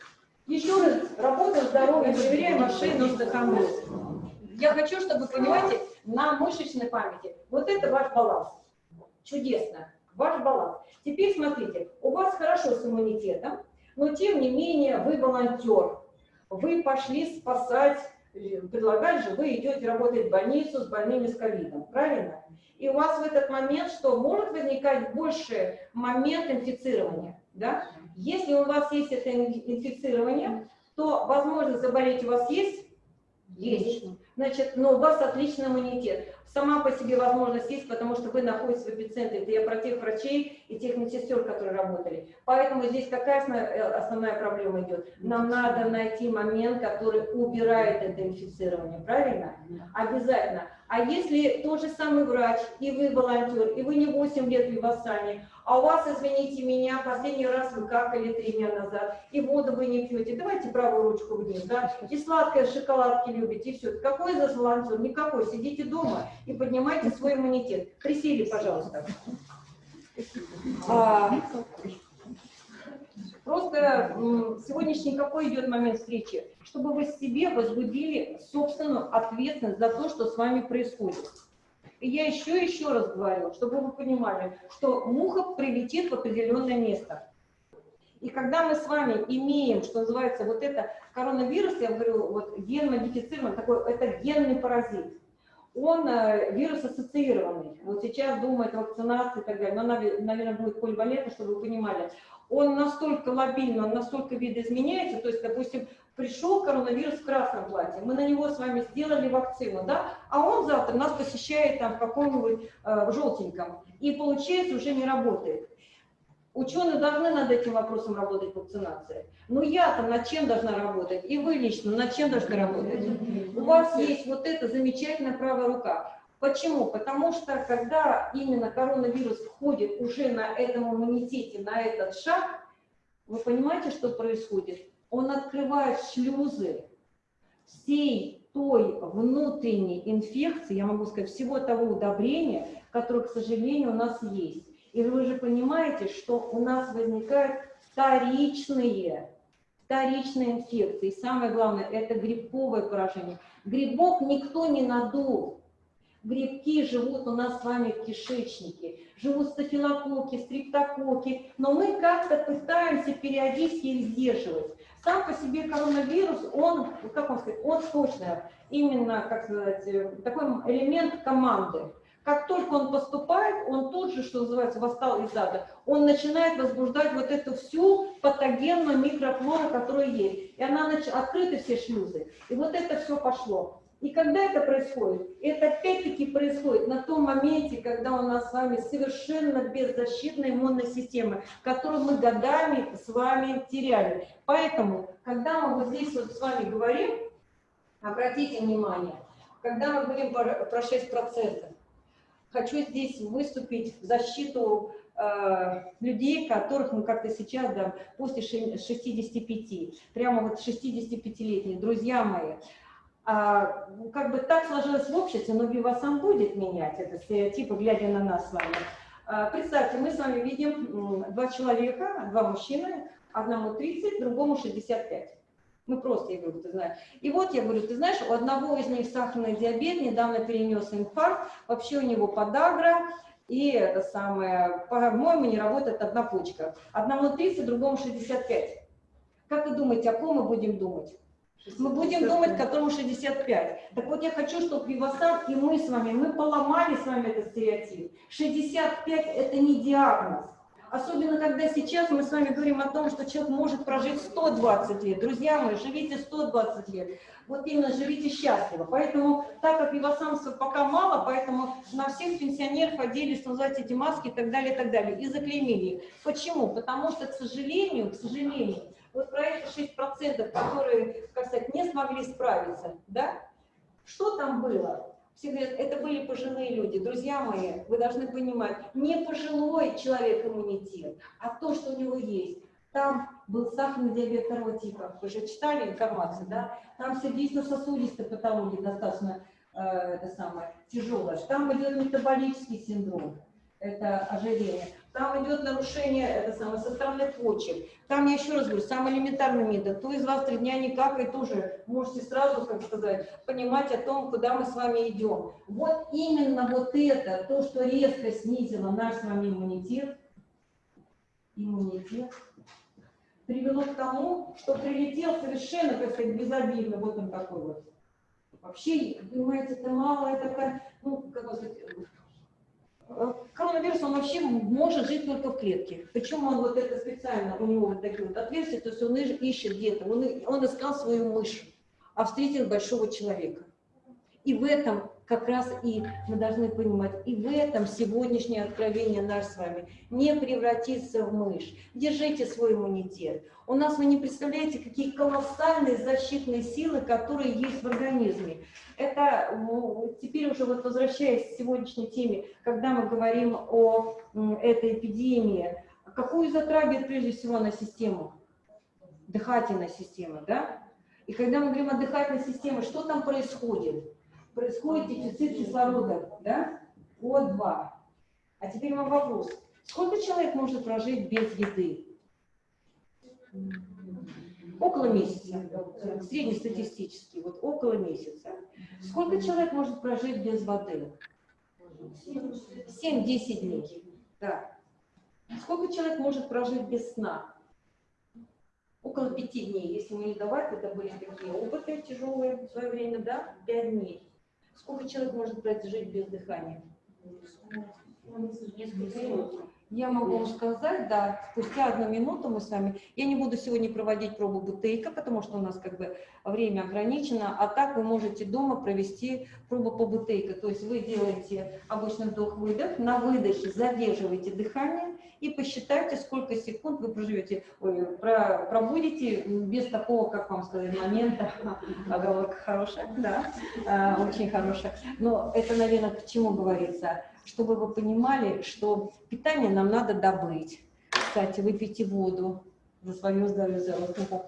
Еще раз работаем здоровье, проверяем машину, стахандрез. Я хочу, чтобы, понимаете, на мышечной памяти. Вот это ваш баланс. Чудесно. Ваш баланс. Теперь смотрите, у вас хорошо с иммунитетом, но тем не менее вы волонтер. Вы пошли спасать, предлагать же, вы идете работать в больницу с больными с ковидом, правильно? И у вас в этот момент что? Может возникать больше момент инфицирования, да? Если у вас есть это инфицирование, то возможность заболеть у вас есть? Есть. Значит, но у вас отличный иммунитет. Сама по себе возможность есть, потому что вы находитесь в эпицентре. Это я про тех врачей и тех медсестер, которые работали. Поэтому здесь какая э, основная проблема идет? Нам надо найти момент, который убирает это инфицирование, правильно? Обязательно. А если тот же самый врач, и вы волонтер, и вы не 8 лет в Вивасане, а у вас, извините меня, последний раз вы какали три дня назад, и воду вы не пьете, давайте правую ручку вниз, да, и сладкое шоколадки любите, и все. Какой за волонтер? Никакой. Сидите дома и поднимайте свой иммунитет. Присели, пожалуйста. А, просто сегодняшний какой идет момент встречи? Чтобы вы себе возбудили собственную ответственность за то, что с вами происходит. И я еще еще раз говорю, чтобы вы понимали, что муха прилетит в определенное место. И когда мы с вами имеем, что называется, вот это коронавирус, я говорю, вот ген-модифицированный, такой, это генный паразит. Он э, вирус ассоциированный. Вот сейчас думает вакцинация и так далее, но наверное, будет поливалентна, чтобы вы понимали. Он настолько лобильный, он настолько видоизменяется, то есть, допустим, пришел коронавирус в красном платье, мы на него с вами сделали вакцину, да, а он завтра нас посещает там в каком-нибудь э, желтеньком, и получается уже не работает. Ученые должны над этим вопросом работать, вакцинация. Но я-то над чем должна работать? И вы лично над чем должны работать? У вас есть вот эта замечательная правая рука. Почему? Потому что когда именно коронавирус входит уже на этом иммунитете, на этот шаг, вы понимаете, что происходит? он открывает шлюзы всей той внутренней инфекции, я могу сказать, всего того удобрения, которое, к сожалению, у нас есть. И вы же понимаете, что у нас возникают вторичные, вторичные инфекции. И самое главное, это грибковое поражение. Грибок никто не надул. Грибки живут у нас с вами в кишечнике, живут стафилококки, стриптококки, но мы как-то пытаемся периодически их сдерживать. Сам по себе коронавирус, он, как он сказать, он сочный, именно, как сказать, э, такой элемент команды. Как только он поступает, он тут же, что называется, восстал из ада, он начинает возбуждать вот эту всю патогенную микрофлору, которая есть. И она нач... открыты все шлюзы. И вот это все пошло. И когда это происходит? Это опять-таки происходит на том моменте, когда у нас с вами совершенно беззащитная иммунная система, которую мы годами с вами теряли. Поэтому, когда мы вот здесь вот с вами говорим, обратите внимание, когда мы говорим про 6%, хочу здесь выступить в защиту э, людей, которых мы как-то сейчас, да, после 65, прямо вот 65-летние, друзья мои, а, ну, как бы так сложилось в обществе, но Вивасан будет менять это стереотипы, глядя на нас с вами. А, представьте, мы с вами видим два человека, два мужчины, одному 30, другому 65. Мы просто, я говорю, ты знаешь. И вот я говорю, ты знаешь, у одного из них сахарный диабет, недавно перенес инфаркт, вообще у него подагра, и это самое, по-моему, не работает одна почка. Одному 30, другому 65. Как вы думаете, о ком мы будем думать? Мы будем думать, которому 65. Так вот, я хочу, чтобы Вивасан и мы с вами, мы поломали с вами этот стереотип. 65 – это не диагноз. Особенно, когда сейчас мы с вами говорим о том, что человек может прожить 120 лет. Друзья мои, живите 120 лет. Вот именно живите счастливо. Поэтому, так как ивасамцев пока мало, поэтому на всех пенсионеров одели, что называется, эти маски и так далее, и так далее. И заклеймили их. Почему? Потому что, к сожалению, к сожалению, вот про эти 6%, которые, как сказать, не смогли справиться, да? Что там было? Все говорят, это были пожилые люди. Друзья мои, вы должны понимать, не пожилой человек иммунитет, а то, что у него есть. Там был сахарный диабет второго типа. Вы же читали информацию, да? Там сердечно-сосудистая патология достаточно э, это самое, тяжелая. Там идет метаболический синдром это ожирение. Там идет нарушение это самое, со стороны почек. Там, я еще раз говорю, самый элементарный метод. Кто из вас три дня не какает, тоже можете сразу, как сказать, понимать о том, куда мы с вами идем. Вот именно вот это, то, что резко снизило наш с вами иммунитет, иммунитет, привело к тому, что прилетел совершенно, как сказать, безобидно, вот он такой вот. Вообще, понимаете, это мало, это, ну, как сказать, коронавирус, он вообще может жить только в клетке. Почему он вот это специально, у него вот такие вот отверстия, то есть он ищет где-то, он, он искал свою мышь, а встретил большого человека. И в этом как раз и мы должны понимать, и в этом сегодняшнее откровение наш с вами, не превратиться в мышь. Держите свой иммунитет. У нас, вы не представляете, какие колоссальные защитные силы, которые есть в организме. Это теперь уже вот возвращаясь к сегодняшней теме, когда мы говорим о этой эпидемии, какую затрагивает прежде всего на систему? Дыхательная система, да? И когда мы говорим о дыхательной системе, что там происходит? Происходит дефицит кислорода, да, О2. А теперь вам вопрос. Сколько человек может прожить без еды? Около месяца, среднестатистически, вот около месяца. Сколько человек может прожить без воды? 7-10 дней. Да. Сколько человек может прожить без сна? Около пяти дней. Если мы не давать, это были такие опыты тяжелые в свое время, да, пять дней. Сколько человек может прожить без дыхания? Я могу вам сказать, да, спустя одну минуту мы с вами, я не буду сегодня проводить пробу бутейка, потому что у нас как бы время ограничено, а так вы можете дома провести пробу по бутейка, то есть вы делаете обычный вдох-выдох, на выдохе задерживаете дыхание и посчитайте, сколько секунд вы проживете, ой, про, пробудете без такого, как вам сказать, момента, оговорка хорошая, да, а, очень хорошая, но это, наверное, к чему говорится, чтобы вы понимали, что питание нам надо добыть. Кстати, выпейте воду за свое здоровье, за руку.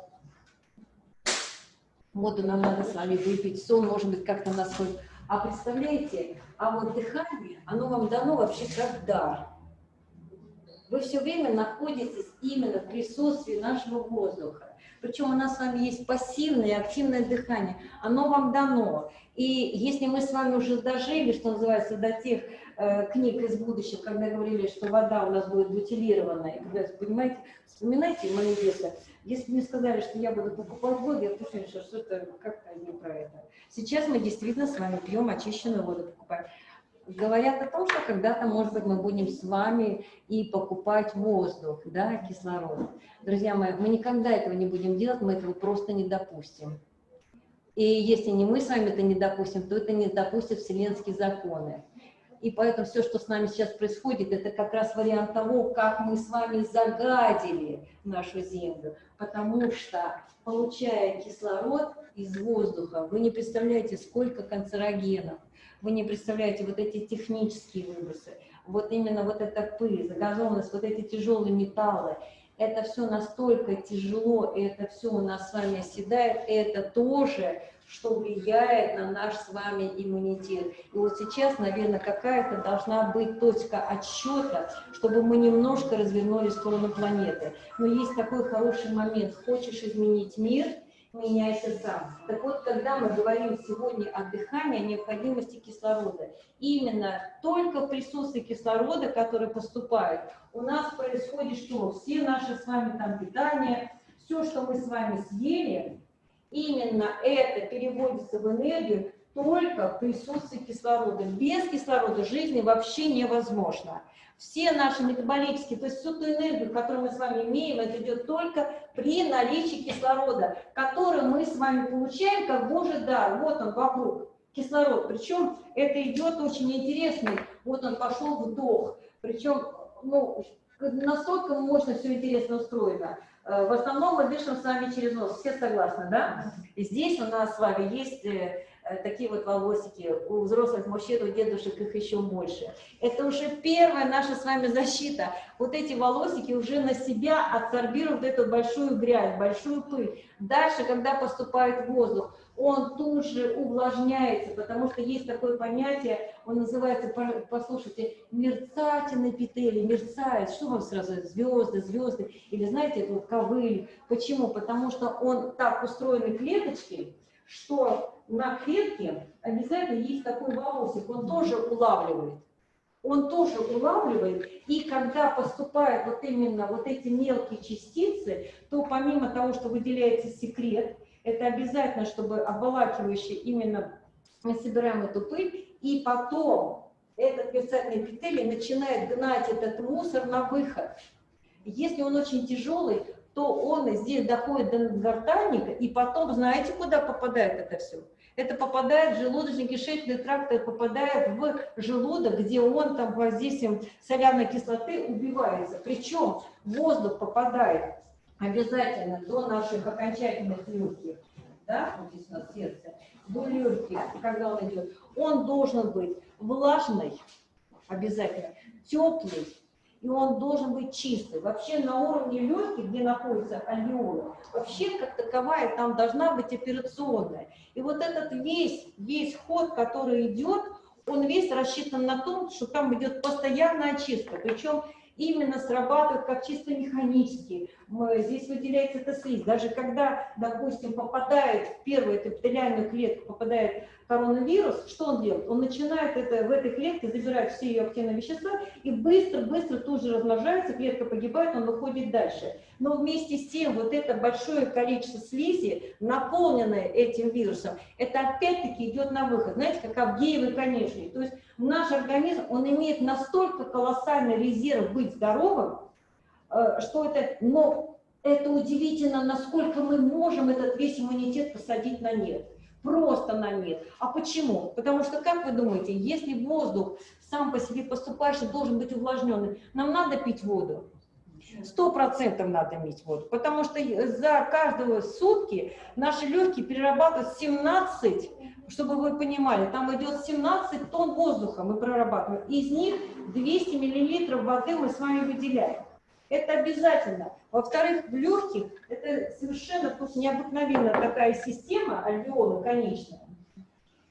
Воду нам надо с вами выпить, сон может быть как-то нас хоть. А представляете, а вот дыхание, оно вам дано вообще как дар. Вы все время находитесь именно в присутствии нашего воздуха. Причем у нас с вами есть пассивное и активное дыхание. Оно вам дано. И если мы с вами уже дожили, что называется, до тех Э, книг из будущего, когда говорили, что вода у нас будет бутилированная. И понимаете, вспоминайте мои детство. Если мне сказали, что я буду покупать воду, я точно решила, что это как-то не про это. Сейчас мы действительно с вами пьем очищенную воду, покупаем. Говорят о том, что когда-то, может быть, мы будем с вами и покупать воздух, да, кислород. Друзья мои, мы никогда этого не будем делать, мы этого просто не допустим. И если не мы с вами это не допустим, то это не допустят вселенские законы. И поэтому все, что с нами сейчас происходит, это как раз вариант того, как мы с вами загадили нашу Землю. Потому что, получая кислород из воздуха, вы не представляете, сколько канцерогенов, вы не представляете вот эти технические выбросы, вот именно вот эта пыль, загазованность, вот эти тяжелые металлы, это все настолько тяжело, и это все у нас с вами оседает, это тоже что влияет на наш с вами иммунитет. И вот сейчас, наверное, какая-то должна быть точка отсчета, чтобы мы немножко развернули сторону планеты. Но есть такой хороший момент. Хочешь изменить мир, меняйся сам. Так вот, когда мы говорим сегодня о дыхании, о необходимости кислорода, именно только в присутствии кислорода, который поступает, у нас происходит что? Все наши с вами там питания, все, что мы с вами съели, именно это переводится в энергию, только в присутствии кислорода. Без кислорода жизни вообще невозможно. Все наши метаболические, то есть всю ту энергию, которую мы с вами имеем, это идет только при наличии кислорода, который мы с вами получаем как Божий дар. Вот он вокруг, кислород. Причем это идет очень интересный, вот он пошел вдох. Причем, ну, настолько мощно все интересно устроено. Э, В основном мы дышим с вами через нос, все согласны, да? И здесь у нас с вами есть э, такие вот волосики, у взрослых мужчин, у дедушек их еще больше. Это уже первая наша с вами защита. Вот эти волосики уже на себя абсорбируют эту большую грязь, большую пыль. Дальше, когда поступает воздух, он тут же увлажняется, потому что есть такое понятие, он называется, по- послушайте, мерцательный эпителий, мерцает. Что вам сразу? Звезды, звезды. Или знаете, это вот ковыль. Почему? Потому что он так устроены клеточки, что на клетке обязательно есть такой волосик, он тоже улавливает. Он тоже улавливает, и когда поступают вот именно вот эти мелкие частицы, то помимо того, что выделяется секрет, это обязательно, чтобы обволакивающий именно мы собираем эту пыль, и потом этот мерцательный эпителий начинает гнать этот мусор на выход. Если он очень тяжелый, то он здесь доходит до гортанника, и потом, знаете, куда попадает это все? Это попадает в желудочно-кишечный тракт, это попадает в желудок, где он там воздействием соляной кислоты убивается. Причем воздух попадает обязательно до наших окончательных легких, да, вот здесь у нас сердце, до легких, когда он идет, он должен быть влажный, обязательно, теплый, и он должен быть чистый. Вообще на уровне легких, где находится альвеола, вообще как таковая там должна быть операционная. И вот этот весь, весь ход, который идет, он весь рассчитан на том, что там идет постоянная очистка. Причем именно срабатывает как чисто механически. Здесь выделяется слизь. Даже когда, допустим, попадает в первую эпителиальную клетку, попадает коронавирус, что он делает? Он начинает это, в этой клетке забирать все ее активные вещества и быстро-быстро тут же размножается, клетка погибает, он выходит дальше. Но вместе с тем вот это большое количество слизи, наполненное этим вирусом, это опять-таки идет на выход. Знаете, как Авгеевый конечный. То есть наш организм, он имеет настолько колоссальный резерв быть здоровым, что это, но это удивительно, насколько мы можем этот весь иммунитет посадить на нет. Просто на нет. А почему? Потому что, как вы думаете, если воздух сам по себе поступающий должен быть увлажненный, нам надо пить воду? Сто процентов надо иметь воду, потому что за каждые сутки наши легкие перерабатывают 17, чтобы вы понимали, там идет 17 тонн воздуха мы прорабатываем, из них 200 миллилитров воды мы с вами выделяем. Это обязательно. Во-вторых, в легких это совершенно тут необыкновенная такая система, альвеолы конечная.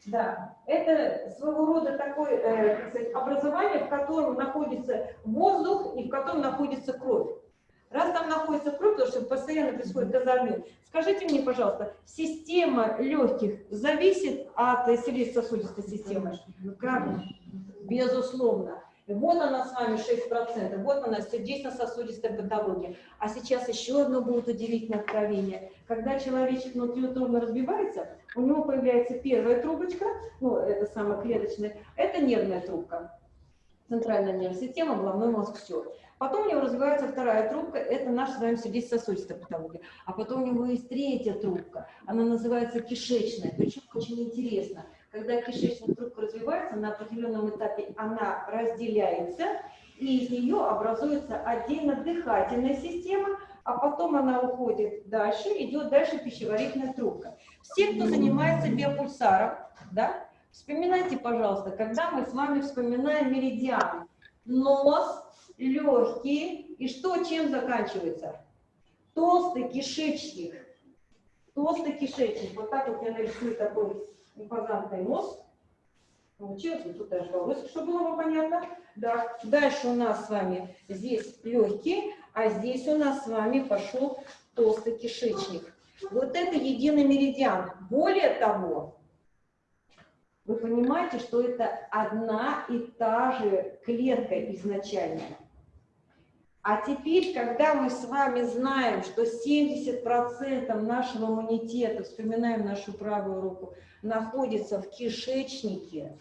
Да, это своего рода такое э, сказать, образование, в котором находится воздух и в котором находится кровь. Раз там находится кровь, потому что постоянно происходит газообмен, скажите мне, пожалуйста, система легких зависит от э, сердечно-сосудистой системы? Как? Безусловно. Вот она с вами 6%, вот она сердечно-сосудистая патология. А сейчас еще одно будет удивительное откровение. Когда человечек внутриутробно разбивается, у него появляется первая трубочка, ну, это самая клеточная, это нервная трубка. Центральная нервная система, головной мозг, все. Потом у него развивается вторая трубка, это наша с вами сердечно-сосудистая патология. А потом у него есть третья трубка, она называется кишечная. Причем очень интересно, когда кишечная трубка развивается, на определенном этапе она разделяется, и из нее образуется отдельно дыхательная система, а потом она уходит дальше, идет дальше пищеварительная трубка. Все, кто занимается биопульсаром, да, вспоминайте, пожалуйста, когда мы с вами вспоминаем меридиан, нос, легкие, и что чем заканчивается? Толстый кишечник. Толстый кишечник. Вот так вот я нарисую такой импозантный нос. Получилось, вот тут даже волосы, чтобы было понятно. Да. Дальше у нас с вами здесь легкие, а здесь у нас с вами пошел толстый кишечник. Вот это единый меридиан. Более того, вы понимаете, что это одна и та же клетка изначально. А теперь, когда мы с вами знаем, что 70% нашего иммунитета, вспоминаем нашу правую руку, находится в кишечнике,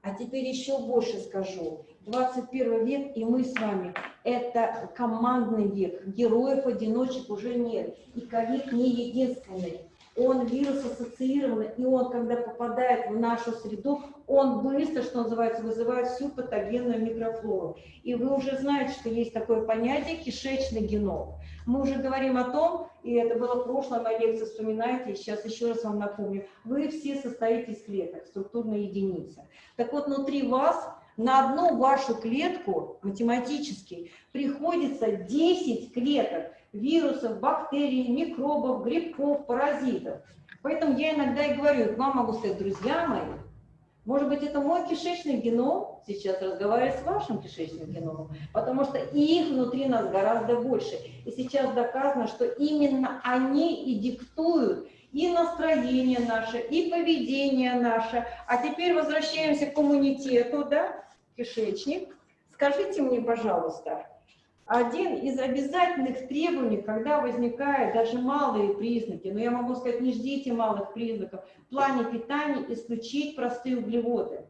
а теперь еще больше скажу. 21 век, и мы с вами, это командный век. Героев-одиночек уже нет. И ковид не единственный. Он вирус ассоциированный, и он, когда попадает в нашу среду, он быстро, что называется, вызывает всю патогенную микрофлору. И вы уже знаете, что есть такое понятие кишечный геном. Мы уже говорим о том, и это было в прошлой моей лекции, вспоминаете, и сейчас еще раз вам напомню, вы все состоите из клеток, структурная единица. Так вот, внутри вас на одну вашу клетку математически приходится 10 клеток вирусов, бактерий, микробов, грибков, паразитов. Поэтому я иногда и говорю, к вам могу сказать, друзья мои, может быть, это мой кишечный геном сейчас разговаривает с вашим кишечным геномом, потому что их внутри нас гораздо больше. И сейчас доказано, что именно они и диктуют и настроение наше, и поведение наше. А теперь возвращаемся к иммунитету, да, кишечник. Скажите мне, пожалуйста, один из обязательных требований, когда возникают даже малые признаки, но я могу сказать, не ждите малых признаков, в плане питания исключить простые углеводы.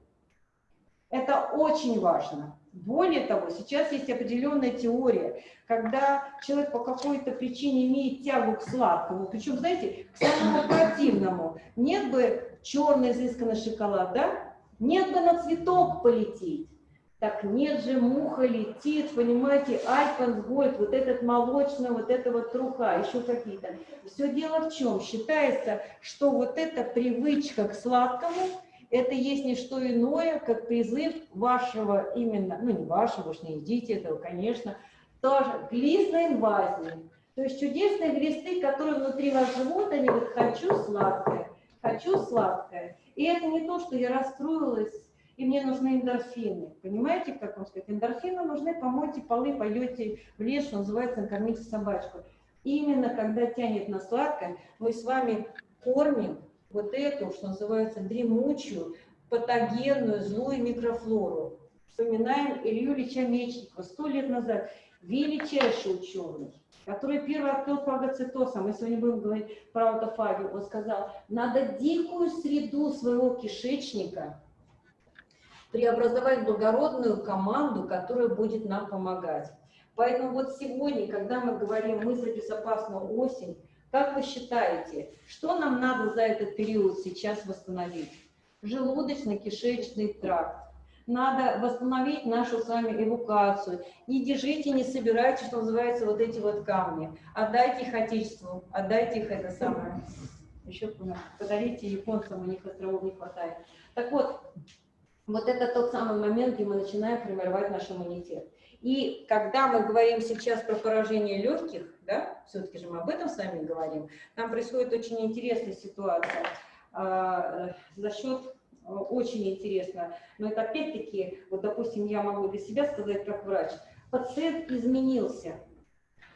Это очень важно. Более того, сейчас есть определенная теория, когда человек по какой-то причине имеет тягу к сладкому, причем, знаете, к самому противному. Нет бы черный изысканный шоколад, да? Нет бы на цветок полететь. Так нет же, муха летит, понимаете, Альпенсгольд, вот этот молочный, вот это вот труха, еще какие-то. Все дело в чем? Считается, что вот эта привычка к сладкому, это есть не что иное, как призыв вашего именно, ну не вашего, уж не едите этого, конечно, тоже глистной инвазии. То есть чудесные глисты, которые внутри вас живут, они говорят, хочу сладкое, хочу сладкое. И это не то, что я расстроилась, и мне нужны эндорфины. Понимаете, как вам сказать? Эндорфины нужны, помойте полы, пойдете в лес, что называется, накормите собачку. Именно когда тянет на сладкое, мы с вами кормим вот эту, что называется, дремучую, патогенную, злую микрофлору. Вспоминаем Илью Ильича Мечникова сто лет назад, величайший ученый, который первый открыл фагоцитоз, а мы сегодня будем говорить про аутофагию, он сказал, надо дикую среду своего кишечника преобразовать благородную команду, которая будет нам помогать. Поэтому вот сегодня, когда мы говорим «Мы за безопасную осень», как вы считаете, что нам надо за этот период сейчас восстановить? Желудочно-кишечный тракт. Надо восстановить нашу с вами эвакуацию. Не держите, не собирайте, что называется, вот эти вот камни. Отдайте их Отечеству, отдайте их это самое. Еще подарите японцам, у них островов не хватает. Так вот, вот это тот самый момент, где мы начинаем формировать наш иммунитет. И когда мы говорим сейчас про поражение легких, да, все-таки же мы об этом с вами говорим, там происходит очень интересная ситуация. А, за счет, очень интересно, но это опять-таки, вот допустим, я могу для себя сказать как врач, пациент изменился.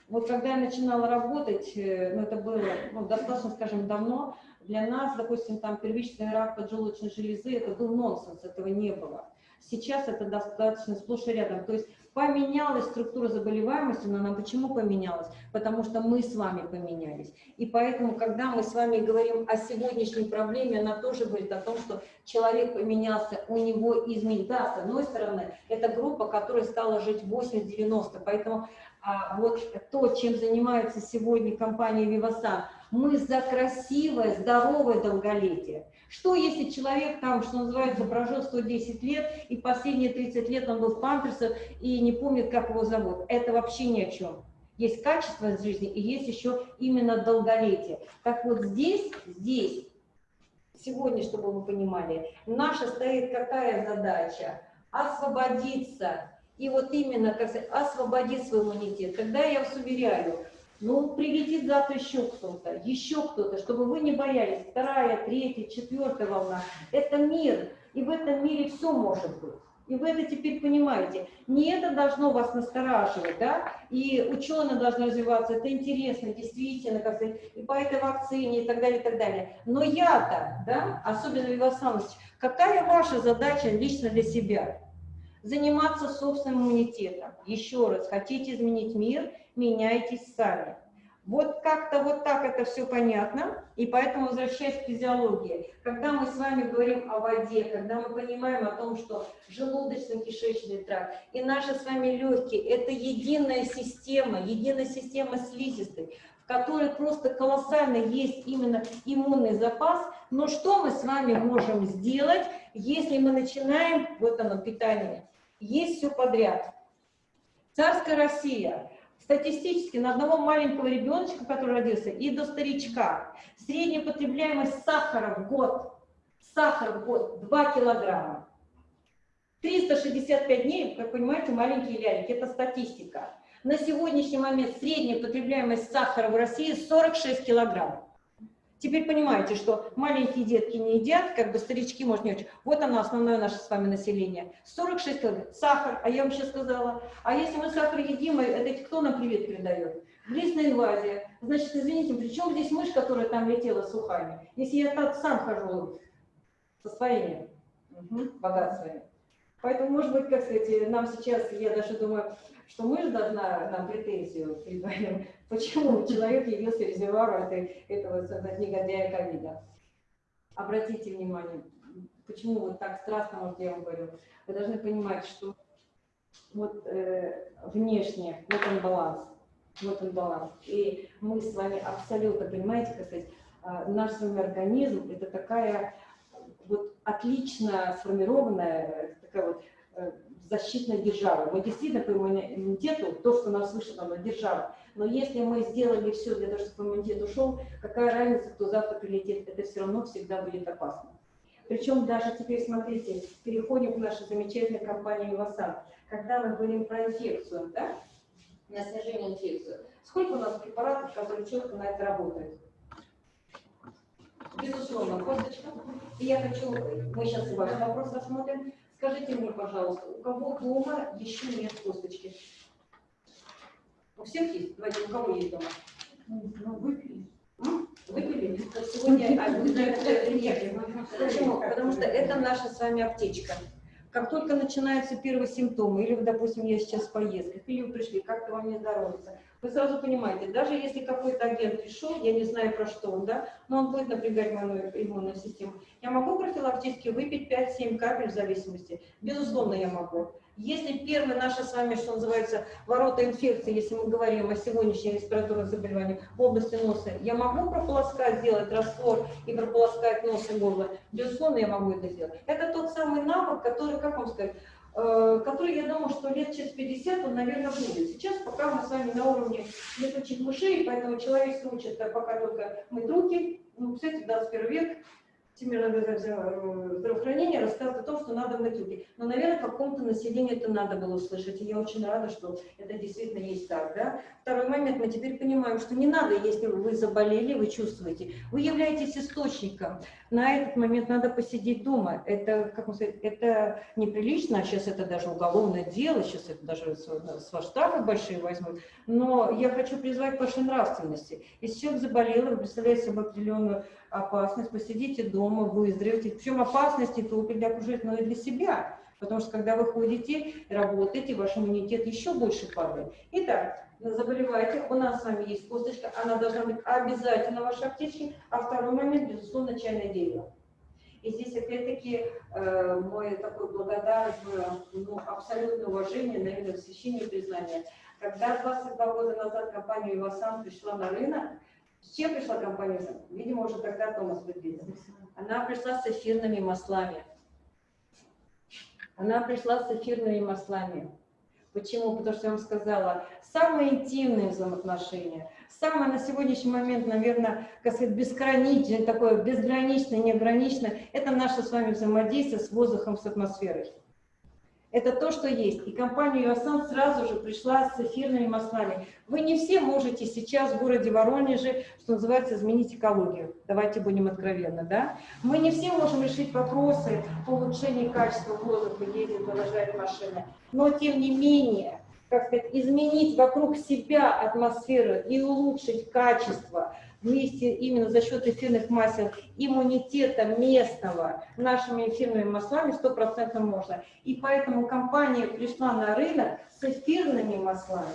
Вот когда я начинала работать, э, ну это было ну, достаточно, скажем, давно, для нас, допустим, там первичный рак поджелудочной железы, это был нонсенс, этого не было. Сейчас это достаточно сплошь и рядом. То есть поменялась структура заболеваемости, но она почему поменялась? Потому что мы с вами поменялись. И поэтому, когда мы с вами говорим о сегодняшней проблеме, она тоже говорит о том, что человек поменялся, у него изменилось. Да, с одной стороны, это группа, которая стала жить 80-90, поэтому а, вот то, чем занимается сегодня компания Vivasan, мы за красивое, здоровое долголетие. Что если человек там, что называется, прожил 110 лет, и последние 30 лет он был в памперсах и не помнит, как его зовут? Это вообще ни о чем. Есть качество жизни и есть еще именно долголетие. Так вот здесь, здесь, сегодня, чтобы вы понимали, наша стоит какая задача? Освободиться. И вот именно, как освободить свой иммунитет. Когда я вас уверяю, ну, прилетит завтра еще кто-то, еще кто-то, чтобы вы не боялись. Вторая, третья, четвертая волна. Это мир, и в этом мире все может быть. И вы это теперь понимаете. Не это должно вас настораживать, да, и ученые должны развиваться, это интересно, действительно, как сказать, и по этой вакцине, и так далее, и так далее. Но я-то, да, особенно Вивасан какая ваша задача лично для себя? заниматься собственным иммунитетом. Еще раз, хотите изменить мир, меняйтесь сами. Вот как-то вот так это все понятно, и поэтому возвращаясь к физиологии, когда мы с вами говорим о воде, когда мы понимаем о том, что желудочно-кишечный тракт и наши с вами легкие – это единая система, единая система слизистой, в которой просто колоссально есть именно иммунный запас, но что мы с вами можем сделать, если мы начинаем, вот оно, питание, есть все подряд. Царская Россия – Статистически на одного маленького ребеночка, который родился, и до старичка, средняя потребляемость сахара в год, сахара в год 2 килограмма. 365 дней, как понимаете, маленькие лялики, это статистика. На сегодняшний момент средняя потребляемость сахара в России 46 килограмм. Теперь понимаете, что маленькие детки не едят, как бы старички, может, не очень. Вот оно, основное наше с вами население. 46 килограмм. Сахар, а я вам сейчас сказала. А если мы сахар едим, это кто нам привет передает? Глистная инвазия. Значит, извините, при чем здесь мышь, которая там летела с ухами? Если я так сам хожу со своими угу, богатствами. Поэтому, может быть, как сказать, нам сейчас, я даже думаю, что мышь должна нам претензию предъявить, почему человек явился резервуаром этой, этого негодяя ковида. Обратите внимание, почему вот так страстно, вот я вам говорю, вы должны понимать, что вот э, внешне, вот он баланс, вот он баланс. И мы с вами абсолютно, понимаете, как сказать, э, наш с вами организм, это такая вот отлично сформированная, такая вот э, защитной державы. Мы действительно по иммунитету, то, что нас слышит, оно держава. Но если мы сделали все для того, чтобы иммунитет ушел, какая разница, кто завтра прилетит, это все равно всегда будет опасно. Причем даже теперь, смотрите, переходим к нашей замечательной компании «Васан». Когда мы говорим про инфекцию, да, на снижение инфекции, сколько у нас препаратов, которые четко на это работают? Безусловно, косточка. И я хочу, мы сейчас ваш вопрос рассмотрим. Скажите мне, пожалуйста, у кого дома еще нет косточки? У всех есть? Давайте, у кого есть дома? Ну, выпили. Выпили? Сегодня, Почему? Потому что это наша с вами аптечка. Как только начинаются первые симптомы, или, допустим, я сейчас в поездках, или вы пришли, как-то вам не здоровится, вы сразу понимаете, даже если какой-то агент пришел, я не знаю про что он, да, но он будет напрягать мою иммунную систему, я могу профилактически выпить 5-7 капель в зависимости? Безусловно, я могу. Если первые наши с вами, что называется, ворота инфекции, если мы говорим о сегодняшнем респираторных заболеваниях в области носа, я могу прополоскать, сделать раствор и прополоскать нос и горло? Безусловно, я могу это сделать. Это тот самый навык, который, как вам сказать, который, я думаю, что лет через 50 он, наверное, будет. Сейчас пока мы с вами на уровне летучих мышей, поэтому человек учит пока только мыть руки. Ну, кстати, 21 век, Всемирное здравоохранение рассказывает о том, что надо мыть руки. Но, наверное, какому-то населению это надо было услышать. И я очень рада, что это действительно есть так. Да? Второй момент, мы теперь понимаем, что не надо, если вы заболели, вы чувствуете. Вы являетесь источником. На этот момент надо посидеть дома. Это, как сказать, это неприлично, а сейчас это даже уголовное дело, сейчас это даже с вас штрафы большие возьмут. Но я хочу призвать к вашей нравственности. Если человек заболел, вы представляете себе определенную опасность, посидите дома, выздоровите. Причем опасность не только для окружающих, но и для себя. Потому что когда вы ходите, работаете, ваш иммунитет еще больше падает. Итак, заболеваете, у нас с вами есть косточка, она должна быть обязательно в вашей аптечке. А второй момент, безусловно, чайное дерево. И здесь опять-таки э, мой такой благодарность, ну, абсолютное уважение, наверное, восхищение и признание. Когда 22 года назад компания «Ивасан» пришла на рынок, с чем пришла компания? Видимо, уже тогда Томас подвидел. Она пришла с эфирными маслами. Она пришла с эфирными маслами. Почему? Потому что я вам сказала, самые интимные взаимоотношения, самое на сегодняшний момент, наверное, как сказать, безграничное, такое безграничное, неограниченное, это наше с вами взаимодействие с воздухом, с атмосферой. Это то, что есть. И компания «Юасан» сразу же пришла с эфирными маслами. Вы не все можете сейчас в городе Воронеже, что называется, изменить экологию. Давайте будем откровенны, да? Мы не все можем решить вопросы по улучшению качества воздуха, ездить, выложать машины. Но, тем не менее, как сказать, изменить вокруг себя атмосферу и улучшить качество вместе именно за счет эфирных масел иммунитета местного нашими эфирными маслами стопроцентно можно. И поэтому компания пришла на рынок с эфирными маслами.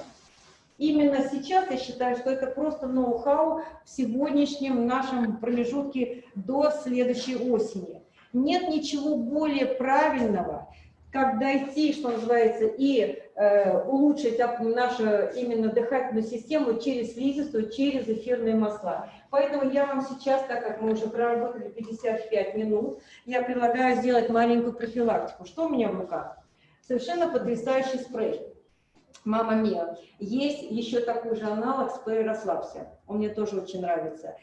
Именно сейчас я считаю, что это просто ноу-хау в сегодняшнем нашем промежутке до следующей осени. Нет ничего более правильного, как дойти, что называется, и э, улучшить нашу именно дыхательную систему через слизистую, через эфирные масла. Поэтому я вам сейчас, так как мы уже проработали 55 минут, я предлагаю сделать маленькую профилактику. Что у меня в руках? Совершенно потрясающий спрей. Мама Мия. Есть еще такой же аналог спрей «Расслабься». Он мне тоже очень нравится.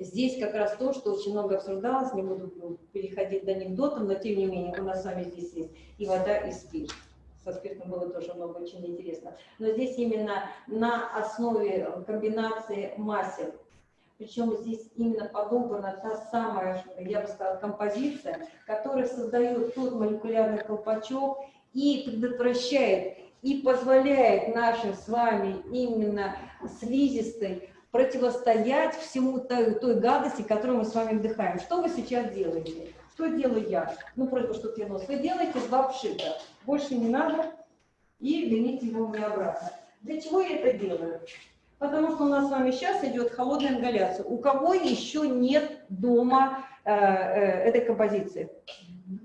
Здесь как раз то, что очень много обсуждалось, не буду переходить до анекдотов, но тем не менее у нас с вами здесь есть и вода, и спирт. Со спиртом было тоже много очень интересно. Но здесь именно на основе комбинации масел. Причем здесь именно подобрана та самая, я бы сказала, композиция, которая создает тот молекулярный колпачок и предотвращает и позволяет нашим с вами именно слизистой противостоять всему той, той гадости, которую мы с вами вдыхаем. Что вы сейчас делаете? Что делаю я? Ну, просто что я нос. Вы делаете два пшика. Больше не надо. И верните его мне обратно. Для чего я это делаю? Потому что у нас с вами сейчас идет холодная ингаляция. У кого еще нет дома э, э, этой композиции?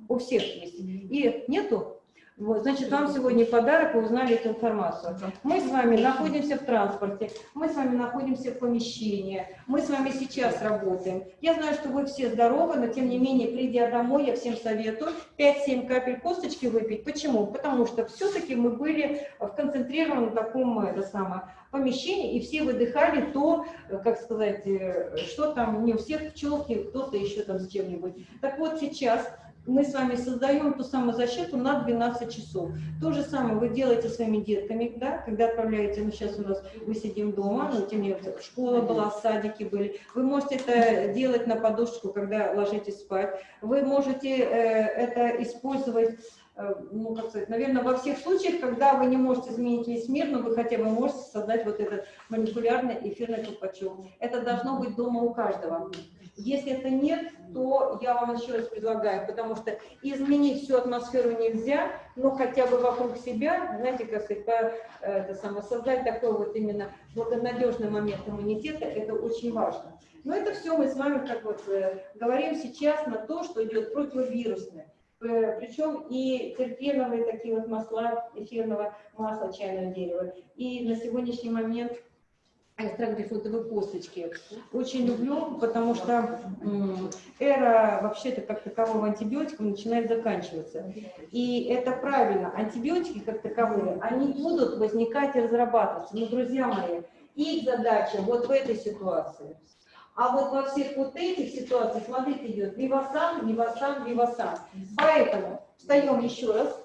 У всех есть. И нету? Вот, значит, вам сегодня подарок, вы узнали эту информацию. Мы с вами находимся в транспорте, мы с вами находимся в помещении, мы с вами сейчас работаем. Я знаю, что вы все здоровы, но тем не менее, придя домой, я всем советую 5-7 капель косточки выпить. Почему? Потому что все-таки мы были в концентрированном таком это самое, помещении, и все выдыхали то, э, как сказать, э, что там, не у всех пчелки, кто-то еще там с чем-нибудь. Так вот сейчас мы с вами создаем ту самую защиту на 12 часов. То же самое вы делаете своими детками, да, когда отправляете, ну сейчас у нас мы сидим дома, ну тем не менее, школа была, садики были. Вы можете это делать на подушечку, когда ложитесь спать. Вы можете э, это использовать э, ну, как сказать, наверное, во всех случаях, когда вы не можете изменить весь мир, но вы хотя бы можете создать вот этот молекулярный эфирный колпачок. Это должно быть дома у каждого. Если это нет, то я вам еще раз предлагаю, потому что изменить всю атмосферу нельзя, но хотя бы вокруг себя, знаете, как сказать, э, это самое, создать такой вот именно благонадежный момент иммунитета, это очень важно. Но это все мы с вами, как вот э, говорим сейчас на то, что идет противовирусное. Э, Причем и терпеновые такие вот масла, эфирного масла чайного дерева. И на сегодняшний момент экстракт грейпфрутовой косточки. Очень люблю, потому что эра вообще-то как такового антибиотиков начинает заканчиваться. И это правильно. Антибиотики как таковые, они будут возникать и разрабатываться. Но, друзья мои, их задача вот в этой ситуации. А вот во всех вот этих ситуациях, смотрите, идет вивасан, вивасан, вивасан. Поэтому встаем еще раз.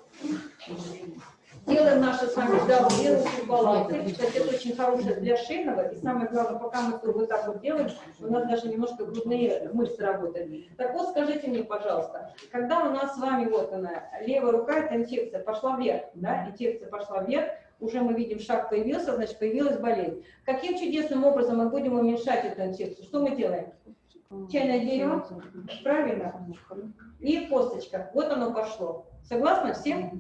Делаем наши с вами вдох, балансы. Кстати, это очень хорошее для шейного. И самое главное, пока мы всё вот так вот делаем, у нас даже немножко грудные мышцы работают. Так вот, скажите мне, пожалуйста, когда у нас с вами, вот она, левая рука, это инфекция, пошла вверх, да, инфекция пошла вверх, уже мы видим, шаг появился, значит, появилась болезнь. Каким чудесным образом мы будем уменьшать эту инфекцию? Что мы делаем? Чайное дерево, правильно? И косточка. Вот оно пошло. Согласны все?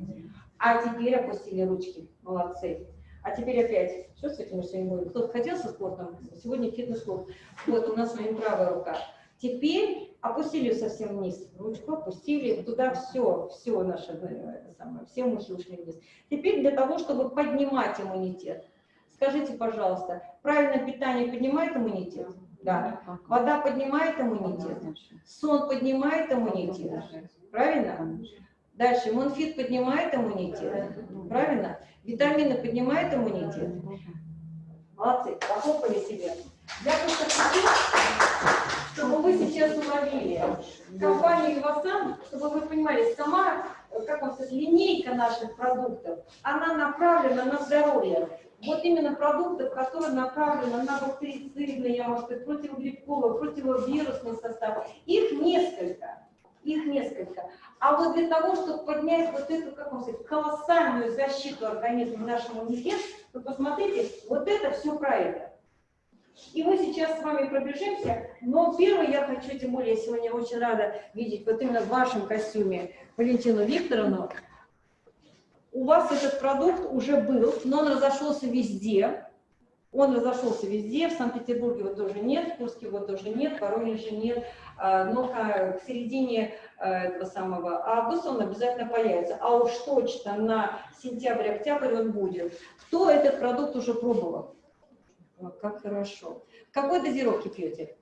А теперь опустили ручки. Молодцы. А теперь опять. Что с этим мы сегодня будем? Кто-то хотел со спортом? Сегодня фитнес-клуб. Вот у нас с вами правая рука. Теперь опустили совсем вниз. Ручку опустили. Туда все, все наше, э, самое, все мышцы ушли вниз. Теперь для того, чтобы поднимать иммунитет. Скажите, пожалуйста, правильное питание поднимает иммунитет? Да. Вода поднимает иммунитет. Сон поднимает иммунитет. Правильно? Дальше, Монфит поднимает иммунитет, правильно? Витамины поднимают иммунитет. Молодцы, похлопали себе. Я просто хочу, чтобы вы сейчас уловили компанию Vivasan, чтобы вы понимали, сама, как вам сказать, линейка наших продуктов, она направлена на здоровье. Вот именно продуктов, которые направлены на бактерицидный, я могу сказать, противогрибковый, противовирусный состав, их несколько. Их несколько. А вот для того, чтобы поднять вот эту, как вам сказать, колоссальную защиту организма нашему иммунитет, вы посмотрите, вот это все про это. И мы сейчас с вами пробежимся, но первое я хочу, тем более я сегодня очень рада видеть вот именно в вашем костюме Валентину Викторовну. У вас этот продукт уже был, но он разошелся везде. Он разошелся везде, в Санкт-Петербурге его тоже нет, в Курске его тоже нет, в Воронеже нет, А, но к середине э, этого самого августа он обязательно появится. А уж точно на сентябрь-октябрь он будет. Кто этот продукт уже пробовал? Как хорошо. Какой дозировки пьете?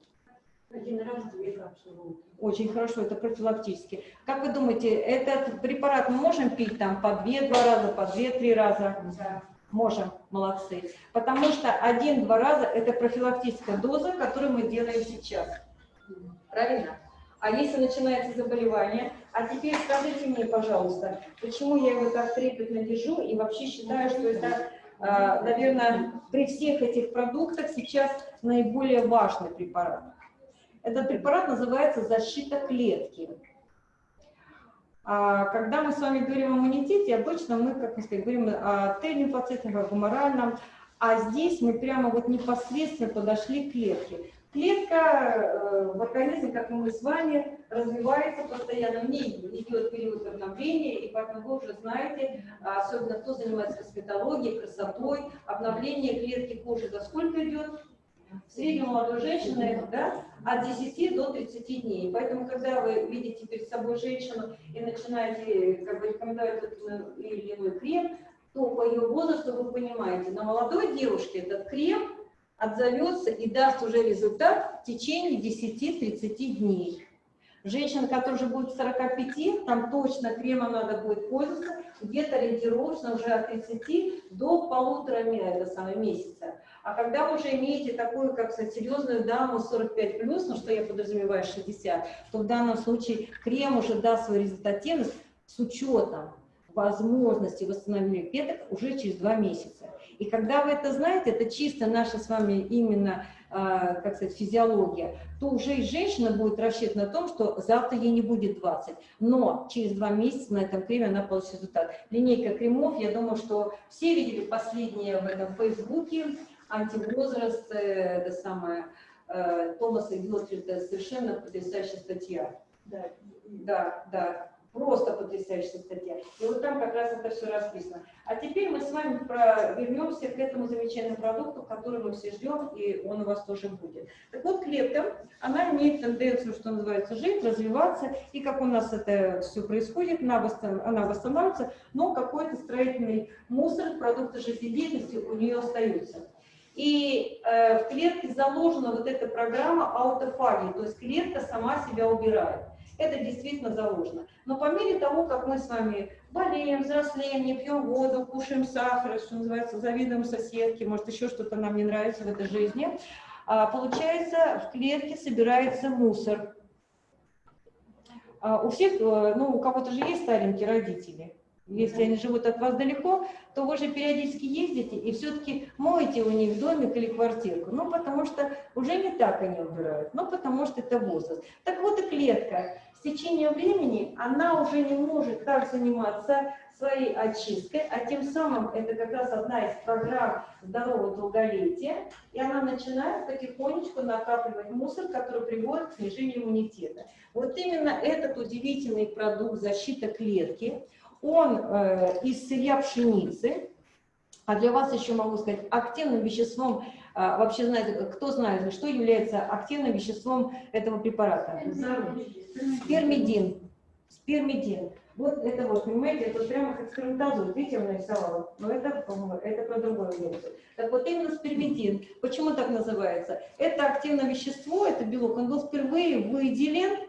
Один раз две капсулы. Очень хорошо, это профилактически. Как вы думаете, этот препарат мы можем пить там по 2-2 раза, по 2-3 раза? Да. Можем, молодцы. Потому что один-два раза это профилактическая доза, которую мы делаем сейчас. Правильно? А если начинается заболевание, а теперь скажите мне, пожалуйста, почему я его так трепетно держу и вообще считаю, что это, а, наверное, при всех этих продуктах сейчас наиболее важный препарат. Этот препарат называется защита клетки. А Когда мы с вами говорим о иммунитете, обычно мы, как мы сказали, говорим о Т-лимфоцитах, о гуморальном, а здесь мы прямо вот непосредственно подошли к клетке. Клетка э, в организме, как и мы с вами, развивается постоянно, в ней идет период обновления, и поэтому вы уже знаете, а, особенно кто занимается косметологией, красотой, обновление клетки кожи за сколько идет? В среднем молодой женщины да, от 10 до 30 дней. Поэтому, когда вы видите перед собой женщину и начинаете как бы, рекомендовать тот или иной крем, то по ее возрасту вы понимаете, на молодой девушке этот крем отзовется и даст уже результат в течение 10-30 дней. Женщина, которая уже будет 45, там точно кремом надо будет пользоваться, где-то ориентировочно уже от 30 до полутора это самое, месяца. А когда вы уже имеете такую, как сказать, серьезную даму 45+, ну что я подразумеваю 60, то в данном случае крем уже даст свою результативность с учетом возможности восстановления клеток уже через два месяца. И когда вы это знаете, это чисто наша с вами именно, а, как сказать, физиология, то уже и женщина будет рассчитана на том, что завтра ей не будет 20, но через два месяца на этом креме она получит результат. Линейка кремов, я думаю, что все видели последние в этом Фейсбуке, антивозраст, это самое, э, Томаса Гилфрида, совершенно потрясающая статья. Да. Да, да, просто потрясающая статья. И вот там как раз это все расписано. А теперь мы с вами про- вернемся к этому замечательному продукту, который мы все ждем, и он у вас тоже будет. Так вот, клетка, она имеет тенденцию, что называется, жить, развиваться, и как у нас это все происходит, она, восстан- она восстанавливается, но какой-то строительный мусор, продукты жизнедеятельности у нее остаются. И э, в клетке заложена вот эта программа аутофагии, то есть клетка сама себя убирает. Это действительно заложено. Но по мере того, как мы с вами болеем, взрослеем, не пьем воду, кушаем сахар, что называется, завидуем соседке, может еще что-то нам не нравится в этой жизни, а, получается, в клетке собирается мусор. А, У всех, э, ну, у кого-то же есть старенькие родители. Если они живут от вас далеко, то вы же периодически ездите и все-таки моете у них домик или квартирку. Ну, потому что уже не так они убирают, ну, потому что это возраст. Так вот и клетка. С течением времени она уже не может так заниматься своей очисткой, а тем самым это как раз одна из программ здорового долголетия, и она начинает потихонечку накапливать мусор, который приводит к снижению иммунитета. Вот именно этот удивительный продукт защита клетки, он э, из сырья пшеницы, а для вас еще могу сказать, активным веществом, а, вообще знаете, кто знает, что является активным веществом этого препарата? Спермидин. Спермидин. Вот это вот, понимаете, это вот прямо как сперматозоид, видите, я нарисовала, но это, это про другое лекцию. Так вот именно спермидин, почему так называется? Это активное вещество, это белок, он был впервые выделен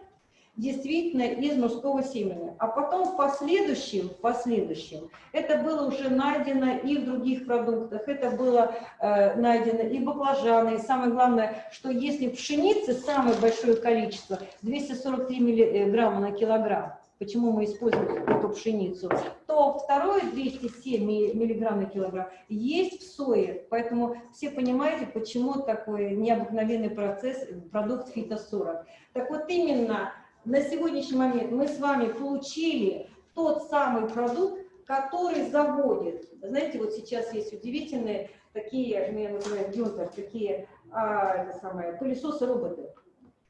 действительно из мужского семени. А потом в последующем, в последующем, это было уже найдено и в других продуктах, это было э, найдено и баклажаны, и самое главное, что если пшеницы самое большое количество, 243 миллиграмма на килограмм, почему мы используем эту пшеницу, то второе 207 ми- миллиграмм на килограмм есть в сое. Поэтому все понимаете, почему такой необыкновенный процесс, продукт фито-40. Так вот именно на сегодняшний момент мы с вами получили тот самый продукт, который заводит. Знаете, вот сейчас есть удивительный такие, мы называем Гюнтер, такие а, самое, пылесосы-роботы.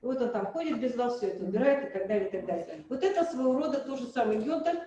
Вот он там ходит без вас, все это убирает и так далее, и так далее. Вот это своего рода то же самое Гюнтер,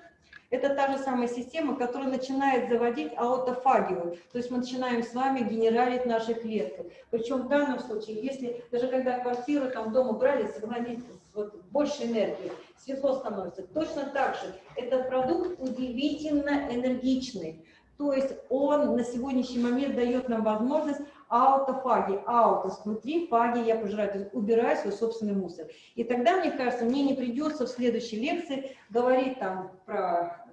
это та же самая система, которая начинает заводить аутофагию. То есть мы начинаем с вами генералить наши клетки. Причем в данном случае, если даже когда квартиру там дома брали, сохранить вот, больше энергии, светло становится. Точно так же этот продукт удивительно энергичный. То есть он на сегодняшний момент дает нам возможность аутофаги, аутос, внутри фаги я пожираю, то есть убираю свой собственный мусор. И тогда, мне кажется, мне не придется в следующей лекции говорить там про,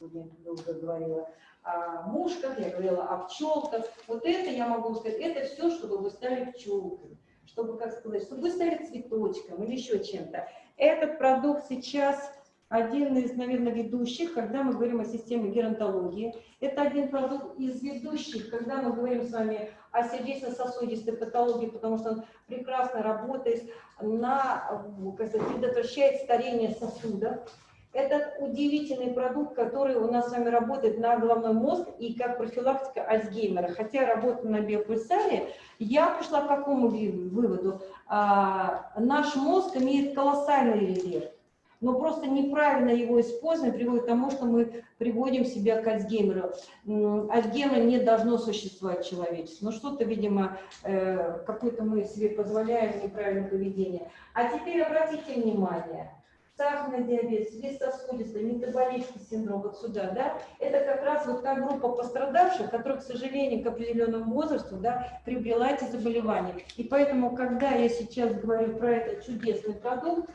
я уже говорила, о мушках, я говорила о пчелках. Вот это я могу сказать, это все, чтобы вы стали пчелкой, чтобы, как сказать, чтобы вы стали цветочком или еще чем-то. Этот продукт сейчас один из, наверное, ведущих, когда мы говорим о системе геронтологии. Это один продукт из ведущих, когда мы говорим с вами о сердечно-сосудистой патологии, потому что он прекрасно работает на, как сказать, предотвращает старение сосудов. Это удивительный продукт, который у нас с вами работает на головной мозг и как профилактика Альцгеймера. Хотя работаю на биопульсаре, я пришла к какому выводу? А, наш мозг имеет колоссальный резерв но просто неправильно его использование приводит к тому, что мы приводим себя к Альцгеймеру. Альцгеймер не должно существовать человечество. Но что-то, видимо, э, какое-то мы себе позволяем неправильное поведение. А теперь обратите внимание, сахарный диабет, сосудистый, метаболический синдром, вот сюда, да, это как раз вот та группа пострадавших, которая, к сожалению, к определенному возрасту, да, приобрела эти заболевания. И поэтому, когда я сейчас говорю про этот чудесный продукт,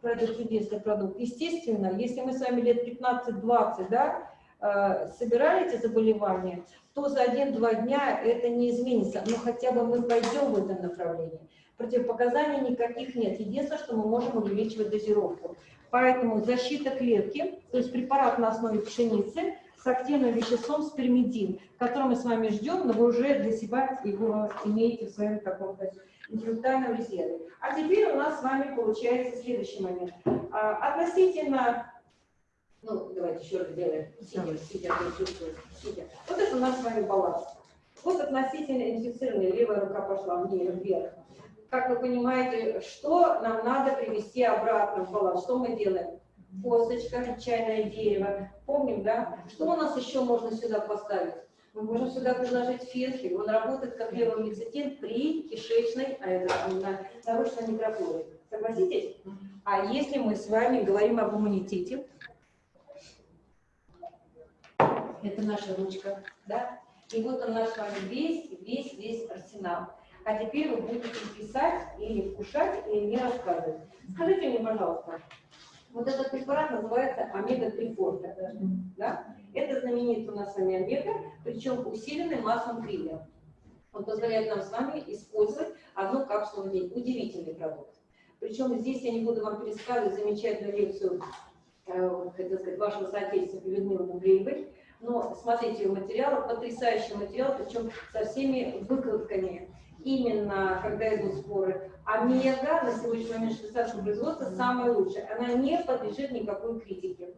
про этот чудесный продукт. Естественно, если мы с вами лет 15-20 да, э, собирали эти заболевания, то за один-два дня это не изменится, но хотя бы мы пойдем в этом направлении. Противопоказаний никаких нет. Единственное, что мы можем увеличивать дозировку. Поэтому защита клетки, то есть препарат на основе пшеницы с активным веществом спермидин, который мы с вами ждем, но вы уже для себя его имеете в своем каком-то интеллектуальном резерве. А теперь у нас с вами получается следующий момент. А, относительно, ну, давайте еще раз сделаем, сидя, сидя, сидя. Вот это у нас с вами баланс. Вот относительно инфицированной левая рука пошла вниз, вверх. Как вы понимаете, что нам надо привести обратно в баланс? Что мы делаем? Косточка, чайное дерево. Помним, да? Что у нас еще можно сюда поставить? Мы можем сюда предложить фенхель. Он работает как левомицетин при кишечной, а это на нарушенной микрофлоре. Согласитесь? А если мы с вами говорим об иммунитете, это наша ручка, да? И вот он наш с вами весь, весь, весь арсенал. А теперь вы будете писать или вкушать, или не рассказывать. Скажите мне, пожалуйста, вот этот препарат называется омега-3 форта. Да? Это знаменитый у нас с вами омега, причем усиленный маслом крилля. Он позволяет нам с вами использовать одну капсулу в день. Удивительный продукт. Причем здесь я не буду вам пересказывать замечательную лекцию, э, хотел сказать, вашего соотечественника Людмилы Мугреевой, но смотрите ее материалы, потрясающий материал, причем со всеми выкладками именно когда идут споры, омега на сегодняшний момент швейцарского производства самая лучшая. Она не подлежит никакой критике.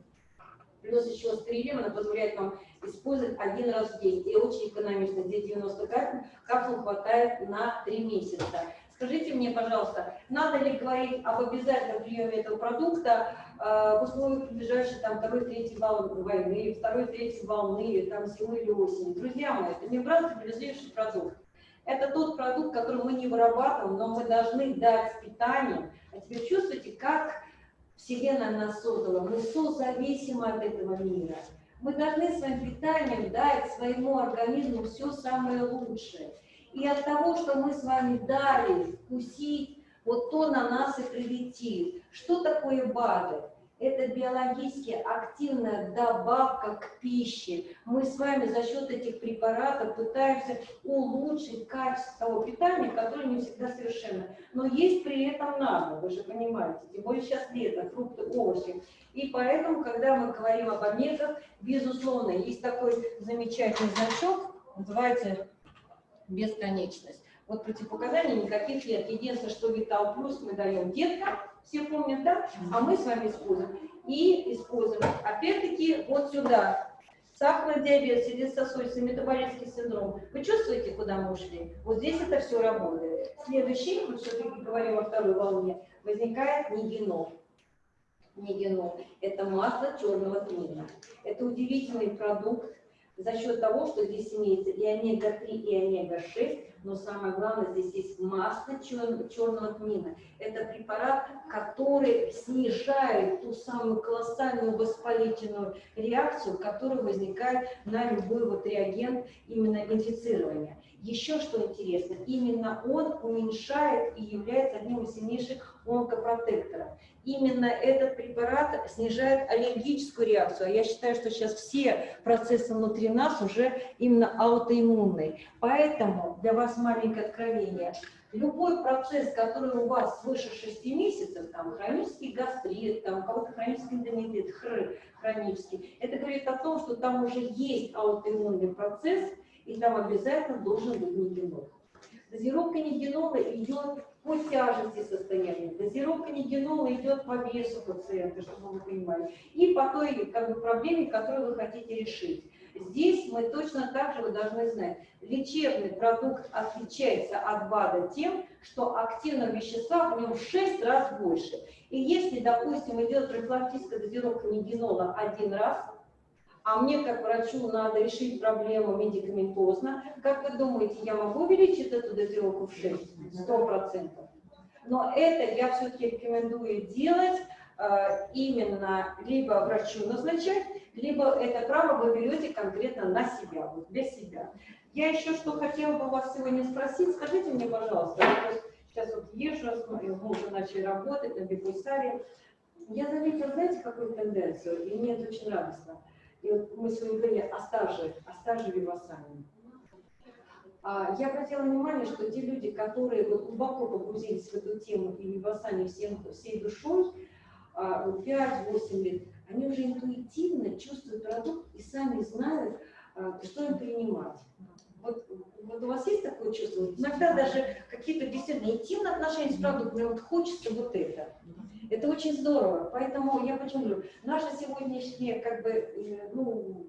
Плюс еще стрелем она позволяет вам использовать один раз в день. И очень экономично. Здесь 90 капсул, капсул хватает на 3 месяца. Скажите мне, пожалуйста, надо ли говорить об обязательном приеме этого продукта э, в условиях приближающей там второй, третьей волны войны, второй, третьей волны, там зимы или осени? Друзья мои, это мембрано-стабилизирующий продукт. Это тот продукт, который мы не вырабатываем, но мы должны дать питание. А теперь чувствуете, как Вселенная нас создала? Мы созависимы от этого мира. Мы должны своим питанием дать своему организму все самое лучшее. И от того, что мы с вами дали вкусить, вот то на нас и прилетит. Что такое БАДы? Это биологически активная добавка к пище. Мы с вами за счет этих препаратов пытаемся улучшить качество того питания, которое не всегда совершенно. Но есть при этом надо, вы же понимаете, тем более сейчас лето, фрукты, овощи. И поэтому, когда мы говорим об омегах, безусловно, есть такой замечательный значок, называется бесконечность. Вот противопоказаний никаких нет. Единственное, что Витал Плюс мы даем деткам, все помнят, да? А мы с вами используем. И используем, опять-таки, вот сюда. сахарный диабет, сердечно-сосудистый, метаболический синдром. Вы чувствуете, куда мы ушли? Вот здесь это все работает. Следующий, мы все-таки говорим о второй волне, возникает нигенол. Нигенол – это масло черного тмина. Это удивительный продукт за счет того, что здесь имеется и омега-3, и омега-6, но самое главное, здесь есть масло чер- черного тмина. Это препарат, который снижает ту самую колоссальную воспалительную реакцию, которая возникает на любой вот реагент именно инфицирования. Еще что интересно, именно он уменьшает и является одним из сильнейших онкопротекторов. Именно этот препарат снижает аллергическую реакцию. А я считаю, что сейчас все процессы внутри нас уже именно аутоиммунные. Поэтому для вас маленькое откровение. Любой процесс, который у вас свыше 6 месяцев, там хронический гастрит, там у кого-то хронический эндометрит, хр, хронический, это говорит о том, что там уже есть аутоиммунный процесс, и там обязательно должен быть нигенол. Дозировка нигенола идет по тяжести состояния, дозировка нигенола идет по весу пациента, чтобы вы понимали, и по той как бы, проблеме, которую вы хотите решить. Здесь мы точно так же, вы должны знать, лечебный продукт отличается от БАДа тем, что активного вещества в нем в 6 раз больше. И если, допустим, идет профилактическая дозировка нигенола один раз, а мне как врачу надо решить проблему медикаментозно, как вы думаете, я могу увеличить эту дозировку в 6? 100%. Но это я все-таки рекомендую делать э, именно либо врачу назначать, либо это право вы берете конкретно на себя, вот для себя. Я еще что хотела бы вас сегодня спросить, скажите мне, пожалуйста, я сейчас вот езжу, смотрю, мы уже начали работать на Бекусаре, я заметила, знаете, какую тенденцию, и мне это очень радостно. И вот мы сегодня говорили о стаже, о стаже Вивасани. А, Я обратила внимание, что те люди, которые вот глубоко погрузились в эту тему и Вивасани всем, всей душой, а, вот 5-8 лет, они уже интуитивно чувствуют продукт и сами знают, а, что им принимать. Вот, вот у вас есть такое чувство? Иногда даже какие-то действительно интимные отношения с мне вот хочется вот это. Это очень здорово. Поэтому я почему говорю, наша сегодняшняя, как бы, э, ну,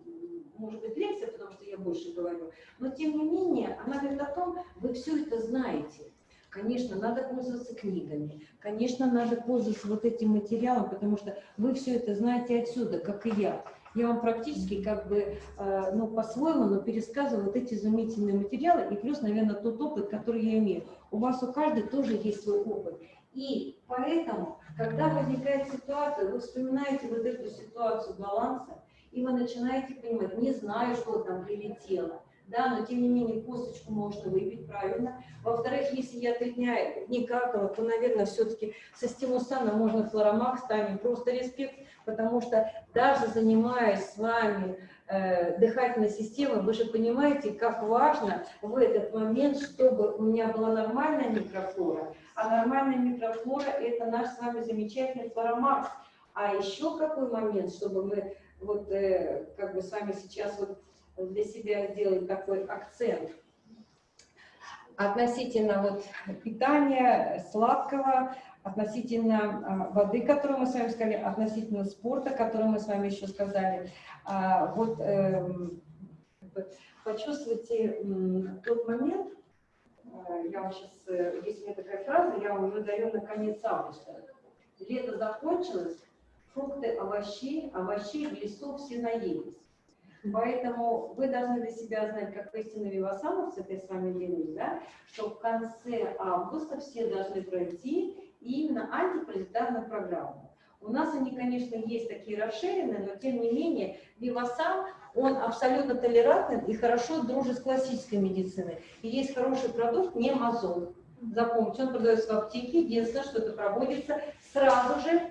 может быть, лекция, потому что я больше говорю, но тем не менее, она говорит о том, вы все это знаете. Конечно, надо пользоваться книгами, конечно, надо пользоваться вот этим материалом, потому что вы все это знаете отсюда, как и я. Я вам практически как бы, э, ну, по-своему, но пересказываю вот эти изумительные материалы и плюс, наверное, тот опыт, который я имею. У вас у каждой тоже есть свой опыт. И поэтому, когда возникает ситуация, вы вспоминаете вот эту ситуацию баланса, и вы начинаете понимать, не знаю, что там прилетело, да, но тем не менее косточку можно выпить правильно. Во-вторых, если я три дня не какала, то, наверное, все-таки со стимусаном можно флоромак станет, просто респект, потому что даже занимаясь с вами э, дыхательной системой, вы же понимаете, как важно в этот момент, чтобы у меня была нормальная микрофлора, а нормальная микрофлора – это наш с вами замечательный флоромакс. А еще какой момент, чтобы мы вот э, как бы с вами сейчас вот для себя сделать такой акцент относительно вот питания сладкого, относительно а, воды, которую мы с вами сказали, относительно спорта, который мы с вами еще сказали. А, вот эм, почувствуйте тот момент, я вам сейчас, э, есть у меня такая фраза, я вам уже даю на конец августа. Лето закончилось, фрукты, овощи, овощей в лесу все наелись. Поэтому вы должны для себя знать, как истинно вивасановцы, это я с вами делюсь, да, что в конце августа все должны пройти именно антипаразитарную программу. У нас они, конечно, есть такие расширенные, но тем не менее Вивасан, он абсолютно толерантный и хорошо дружит с классической медициной. И есть хороший продукт, не мазол. Запомните, он продается в аптеке, единственное, что это проводится сразу же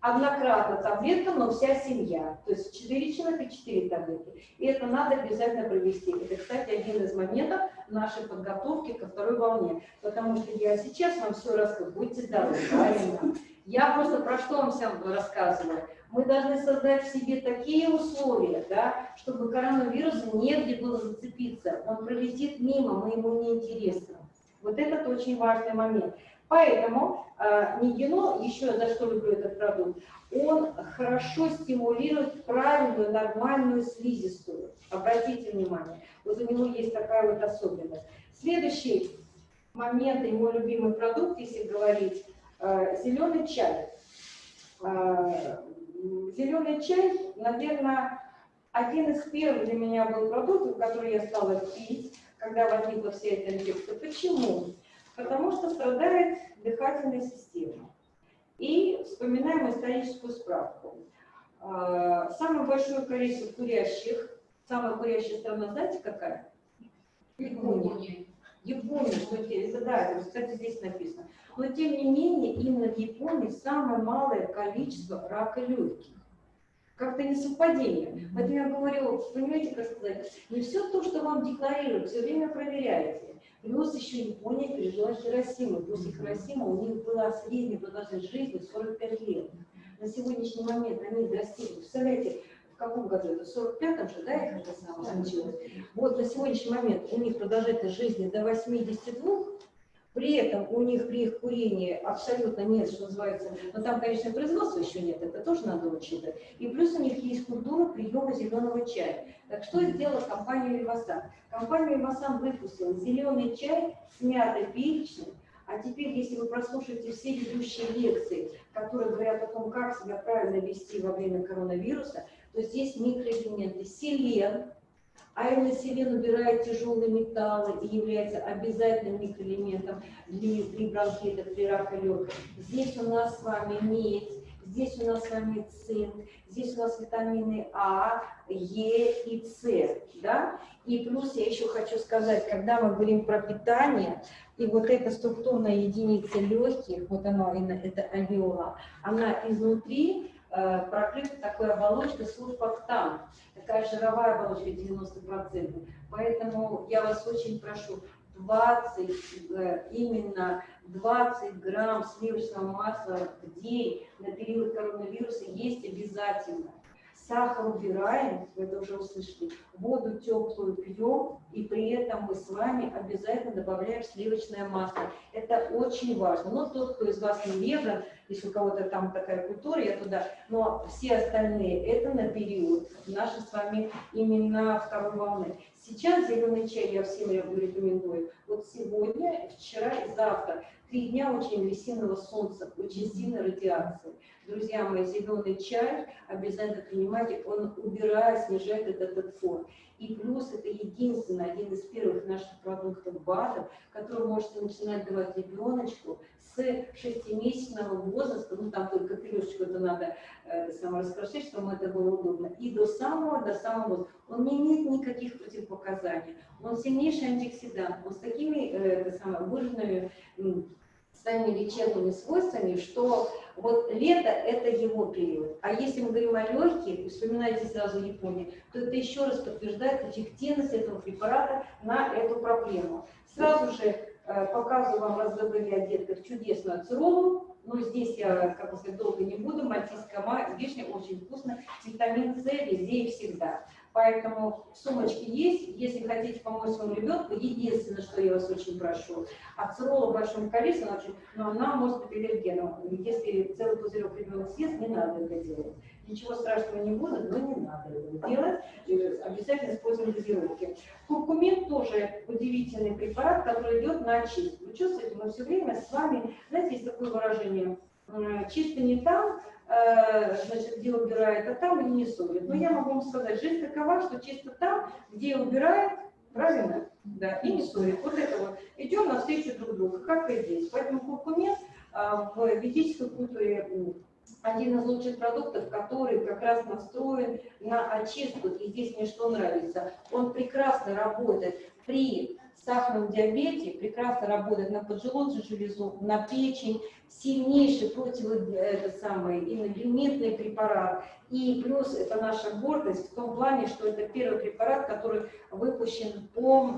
однократно таблетка, но вся семья. То есть 4 человека, 4 таблетки. И это надо обязательно провести. Это, кстати, один из моментов нашей подготовки ко второй волне. Потому что я сейчас вам все расскажу. Будьте здоровы, правильно? Я просто про что вам всем рассказываю. Мы должны создать в себе такие условия, да, чтобы коронавирусу негде было зацепиться. Он пролетит мимо, мы ему не интересны. Вот этот очень важный момент. Поэтому э, Нигино, еще за что люблю этот продукт, он хорошо стимулирует правильную, нормальную слизистую. Обратите внимание, вот у него есть такая вот особенность. Следующий момент, и мой любимый продукт, если говорить, э, зеленый чай. Э, Зеленый чай, наверное, один из первых для меня был продуктов, который я стала пить, когда возникла вся эта инфекция. Почему? Потому что страдает дыхательная система. И вспоминаем историческую справку. А, Самое большое количество курящих, самая курящая страна, знаете какая? Япония. Япония, что да, кстати, здесь написано. Но тем не менее, именно в Японии самое малое количество рака легких. Как-то не совпадение. Поэтому я говорю, понимаете, как сказать, не все то, что вам декларируют, все время проверяйте. Плюс еще Япония пережила Хиросиму. После Хиросимы у них была средняя продолжительность жизни 45 лет. На сегодняшний момент они достигли, представляете, в каком году это, в 45-м же, да, их это самое случилось? Вот на сегодняшний момент у них продолжительность жизни до 82, при этом у них при их курении абсолютно нет, что называется, но там, конечно, производства еще нет, это тоже надо учитывать. И плюс у них есть культура приема зеленого чая. Так что сделала компания Вивасан? Компания Вивасан выпустила зеленый чай с мятой перечной, а теперь, если вы прослушаете все ведущие лекции, которые говорят о том, как себя правильно вести во время коронавируса, то здесь микроэлементы селен, а именно селен убирает тяжелые металлы и является обязательным микроэлементом для, при бронхитах, при раке легких. Здесь у нас с вами медь, здесь у нас с вами цинк, здесь у нас витамины А, Е и С. Да? И плюс я еще хочу сказать, когда мы говорим про питание, и вот эта структурная единица легких, вот она, это альвеола, она изнутри прокрыта такой оболочкой сурфактан, такая жировая оболочка 90%. Поэтому я вас очень прошу, 20, э, именно 20 грамм сливочного масла в день на период коронавируса есть обязательно. Сахар убираем, вы это уже услышали, воду теплую пьем, и при этом мы с вами обязательно добавляем сливочное масло. Это очень важно. Но тот, кто из вас не веган, если у кого-то там такая культура, я туда, но все остальные, это на период нашей с вами именно второй волны. Сейчас зеленый чай я всем рекомендую. Вот сегодня, вчера и завтра. Три дня очень агрессивного солнца, очень сильной радиации. Друзья мои, зеленый чай обязательно принимайте, он убирает, снижает этот фон. И плюс это единственный, один из первых наших продуктов БАДов, который можете начинать давать ребеночку с шестимесячного возраста, ну там только крышечку это надо э, само раскрошить, чтобы это было удобно, и до самого, до самого возраста. Он не имеет никаких противопоказаний, он сильнейший антиоксидант, он с такими э, это самое, м, своими лечебными свойствами, что вот лето – это его период. А если мы говорим о легких, вспоминайте сразу Японию, то это еще раз подтверждает эффективность этого препарата на эту проблему. Сразу же э, показываю вам, раз забыли о детках, чудесную ацеролу. Но здесь я, как бы сказать, долго не буду. Мальтийская ма- вишня очень вкусно. Витамин С везде и всегда. Поэтому в сумочке есть. Если хотите помочь своему ребенку, единственное, что я вас очень прошу, ацерола в большом количестве, но она может быть аллергеном. Если целый пузырек ребенок съест, не надо это делать. Ничего страшного не будет, но не надо это делать. Обязательно используем дозировки. Куркумин тоже удивительный препарат, который идет на очистку. Вы чувствуете, мы все время с вами, знаете, есть такое выражение, чисто не там, э, значит, где убирает, а там и не солит. Но я могу вам сказать, жизнь такова, что чисто там, где убирает, правильно? Да, и не солит. Вот это вот. Идем навстречу друг другу, как и здесь. Поэтому куркумин а, в ведической культуре один из лучших продуктов, который как раз настроен на очистку. И здесь мне что нравится. Он прекрасно работает при сахарном диабете, прекрасно работает на поджелудочную железу, на печень, сильнейший против инолиментный препарат. И плюс это наша гордость в том плане, что это первый препарат, который выпущен по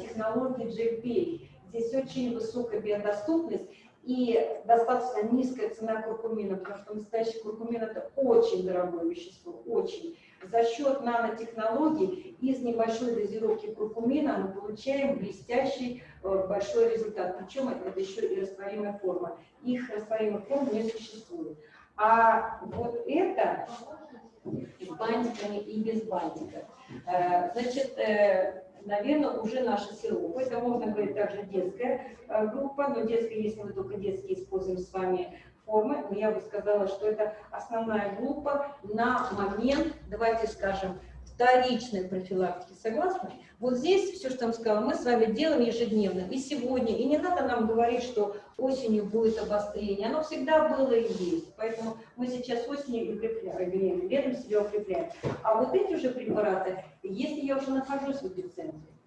технологии GLP. Здесь очень высокая биодоступность. и достаточно низкая цена куркумина, потому что настоящий куркумин это очень дорогое вещество, очень. За счет нанотехнологий из небольшой дозировки куркумина мы получаем блестящий э, большой результат. Причем это, еще и растворимая форма. Их растворимых форм не существует. А вот это с бантиками и без бантиков. Э, Значит, наверное, уже наши сиропы. Это можно говорить также детская э, группа, но детская, если мы только детские используем с вами формы, но я бы сказала, что это основная группа на момент, давайте скажем, вторичной профилактики. Согласны? Вот здесь все, что я вам сказала, мы с вами делаем ежедневно. И сегодня. И не надо нам говорить, что осенью будет обострение. Оно всегда было и есть. Поэтому мы сейчас осенью укрепляем, летом себя укрепляем. А вот эти уже препараты, если я уже нахожусь в эпицентре,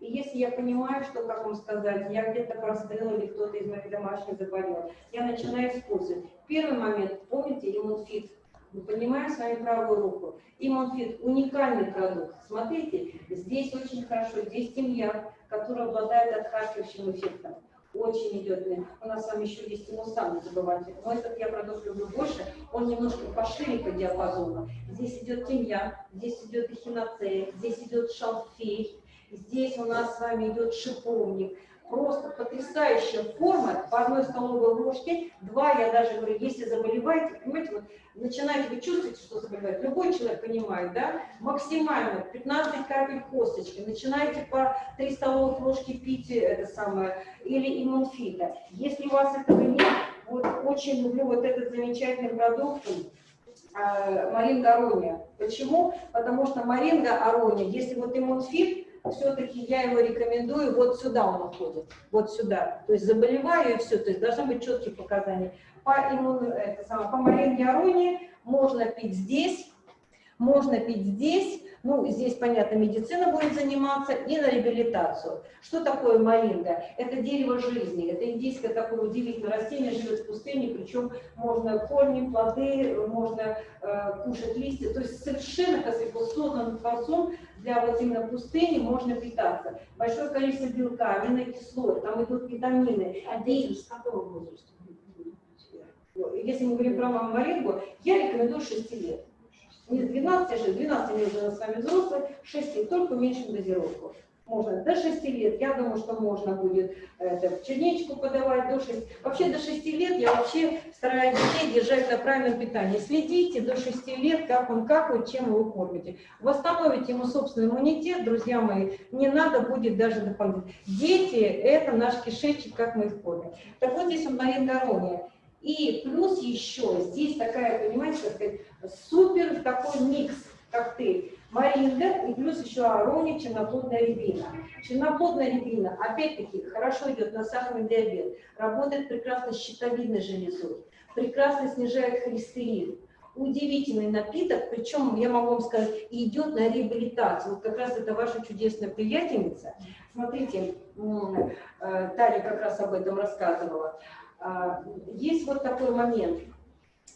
и если я понимаю, что, как вам сказать, я где-то простыл или кто-то из моих домашних заболел, я начинаю использовать. Первый момент, помните, иммунфит. Мы поднимаем с вами правую руку. Иммунфит – уникальный продукт. Смотрите, здесь очень хорошо, здесь тимьян, который обладает отхаркивающим эффектом. Очень идет. У нас с вами еще есть тимусан, не забывайте. Но этот я продукт люблю больше. Он немножко пошире по диапазону. Здесь идет тимьян, здесь идет эхиноцея, здесь идет шалфей, Здесь у нас с вами идет шиповник. Просто потрясающая форма по одной столовой ложке. Два, я даже говорю, если заболеваете, понимаете, вот начинаете, вы чувствуете, что заболевает. Любой человек понимает, да? Максимально 15 капель косточки. Начинаете по 3 столовых ложки пить это самое, или иммунфита. Если у вас этого нет, вот очень люблю вот этот замечательный продукт, э, Маринга Арония. Почему? Потому что Маринга Арония, если вот иммунфит, все-таки я его рекомендую, вот сюда он уходит, вот сюда. То есть заболеваю и все, то есть должны быть четкие показания. По, иммун, это самое, по маринге аронии можно пить здесь, можно пить здесь, ну, здесь, понятно, медицина будет заниматься, и на реабилитацию. Что такое маринга? Это дерево жизни, это индийское такое удивительное растение, живет в пустыне, причем можно корни, плоды, можно э, кушать листья, то есть совершенно, как сказать, создан творцом для вот именно пустыни можно питаться. Большое количество белка, аминокислот, там идут витамины. А дети с какого возраста? Если мы говорим про маму Марингу, я рекомендую 6 лет. Не с 12, а 6, 12 лет уже с вами взрослые, 6 лет, только уменьшим дозировку. Можно до 6 лет, я думаю, что можно будет это, черничку подавать до 6. Вообще до 6 лет я вообще стараюсь детей держать на правильном питании. Следите до 6 лет, как он какает, чем его кормите. Восстановите ему собственный иммунитет, друзья мои, не надо будет даже дополнительно. Дети – это наш кишечник, как мы их кормим. Так вот здесь он Мария Горония. И плюс еще здесь такая, понимаете, как сказать, супер такой микс, коктейль. Маринга и плюс еще арония, черноплодная рябина. Черноплодная рябина, опять-таки, хорошо идет на сахарный диабет, работает прекрасно с щитовидной железой, прекрасно снижает холестерин. Удивительный напиток, причем, я могу вам сказать, идет на реабилитацию. Вот как раз это ваша чудесная приятельница. Смотрите, э, Таня как раз об этом рассказывала. А, есть вот такой момент,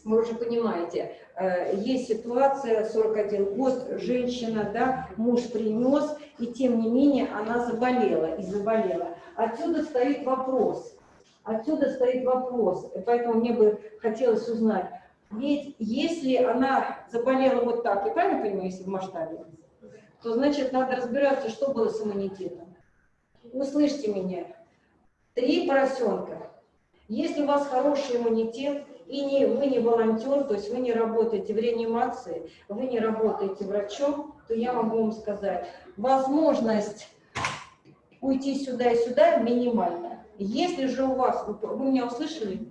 вы уже понимаете, э, есть ситуация, 41 год, женщина, да, муж принес, и тем не менее она заболела и заболела. Отсюда стоит вопрос, отсюда стоит вопрос, поэтому мне бы хотелось узнать, ведь если она заболела вот так, я правильно понимаю, если в масштабе, то значит надо разбираться, что было с иммунитетом. Услышьте меня, три поросенка, если у вас хороший иммунитет, и не, вы не волонтер, то есть вы не работаете в реанимации, вы не работаете врачом, то я могу вам сказать, возможность уйти сюда и сюда минимальна. Если же у вас, вы меня услышали?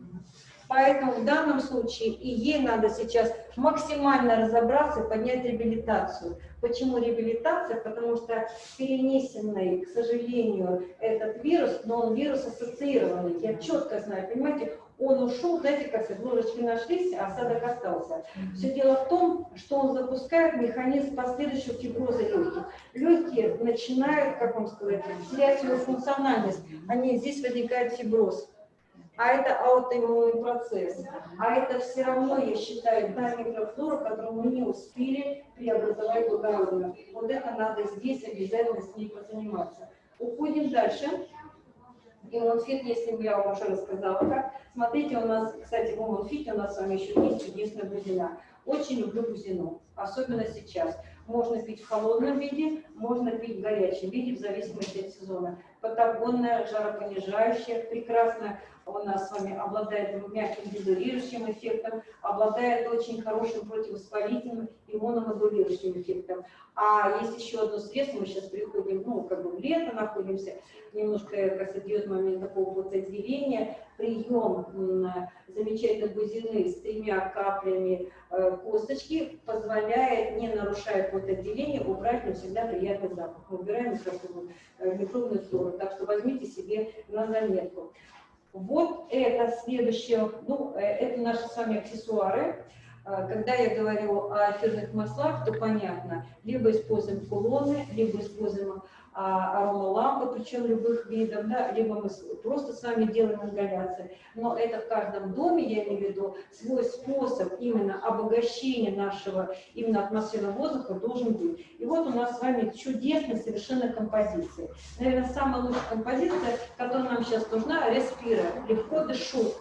Поэтому в данном случае и ей надо сейчас максимально разобраться и поднять реабилитацию. Почему реабилитация? Потому что перенесенный, к сожалению, этот вирус, но он вирус ассоциированный. Я четко знаю, понимаете, он ушел, знаете, как сказать, ложечки нашлись, а осадок остался. Все дело в том, что он запускает механизм последующего фиброза легких. Легкие начинают, как вам сказать, терять свою функциональность. Они, здесь возникает фиброз а это аутоиммунный процесс. А это все равно, я считаю, та микрофлора, которую мы не успели преобразовать благородно. Вот это надо здесь обязательно с ней позаниматься. Уходим дальше. Иммунфит, если бы я вам уже рассказала как. Смотрите, у нас, кстати, в иммунфите у нас с вами еще есть чудесная бузина. Очень люблю бузину, особенно сейчас. Можно пить в холодном виде, можно пить в горячем виде, в зависимости от сезона. Патагонная, жаропонижающая, прекрасно у нас с вами обладает мягким дезодорирующим эффектом, обладает очень хорошим противовоспалительным иммуномодулирующим эффектом. А есть еще одно средство, мы сейчас приходим, ну, как бы в лето находимся, немножко, как сказать, идет момент такого потоотделения, прием м, замечательной бузины с тремя каплями э, косточки позволяет, не нарушая потоотделение, убрать навсегда приятный запах. Мы убираем микрофлору, э, микробную флору, так что возьмите себе на заметку. Вот это следующее, ну, э, это наши с вами аксессуары. А, Когда я говорю о эфирных маслах, то понятно, либо используем кулоны, либо используем аромалампы, причем любых видов, да, либо мы просто с вами делаем ингаляции. Но это в каждом доме, я имею в виду, свой способ именно обогащения нашего именно атмосферного воздуха должен быть. И вот у нас с вами чудесная совершенно композиция. Наверное, самая лучшая композиция, которая нам сейчас нужна, респира, легко дышу.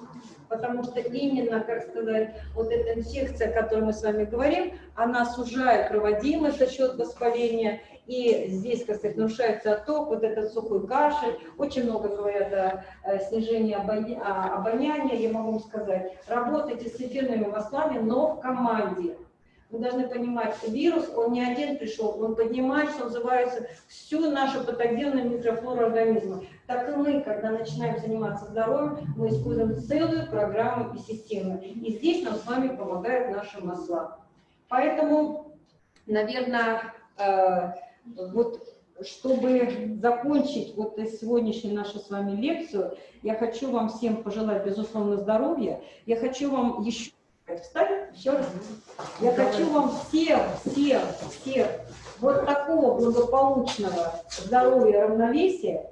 Потому что именно, как сказать, вот эта инфекция, о которой мы с вами говорим, она сужает проводимость за счет воспаления, и здесь, как сказать, нарушается отток, вот этот сухой кашель. Очень много говорят о, э, снижении обоня- обоняния, я могу вам сказать. Работайте с эфирными маслами, но в команде. Вы должны понимать, вирус, он не один пришел, он поднимает, что называется, всю нашу патогенную микрофлору организма. Так и мы, когда начинаем заниматься здоровьем, мы используем целую программу и систему. И здесь нам с вами помогают наши масла. Поэтому, наверное, э, вот чтобы закончить вот сегодняшнюю нашу с вами лекцию, я хочу вам всем пожелать, безусловно, здоровья. Я хочу вам еще... Встать? Еще раз. Я хочу вам всем, всем, всем вот такого благополучного здоровья, равновесия.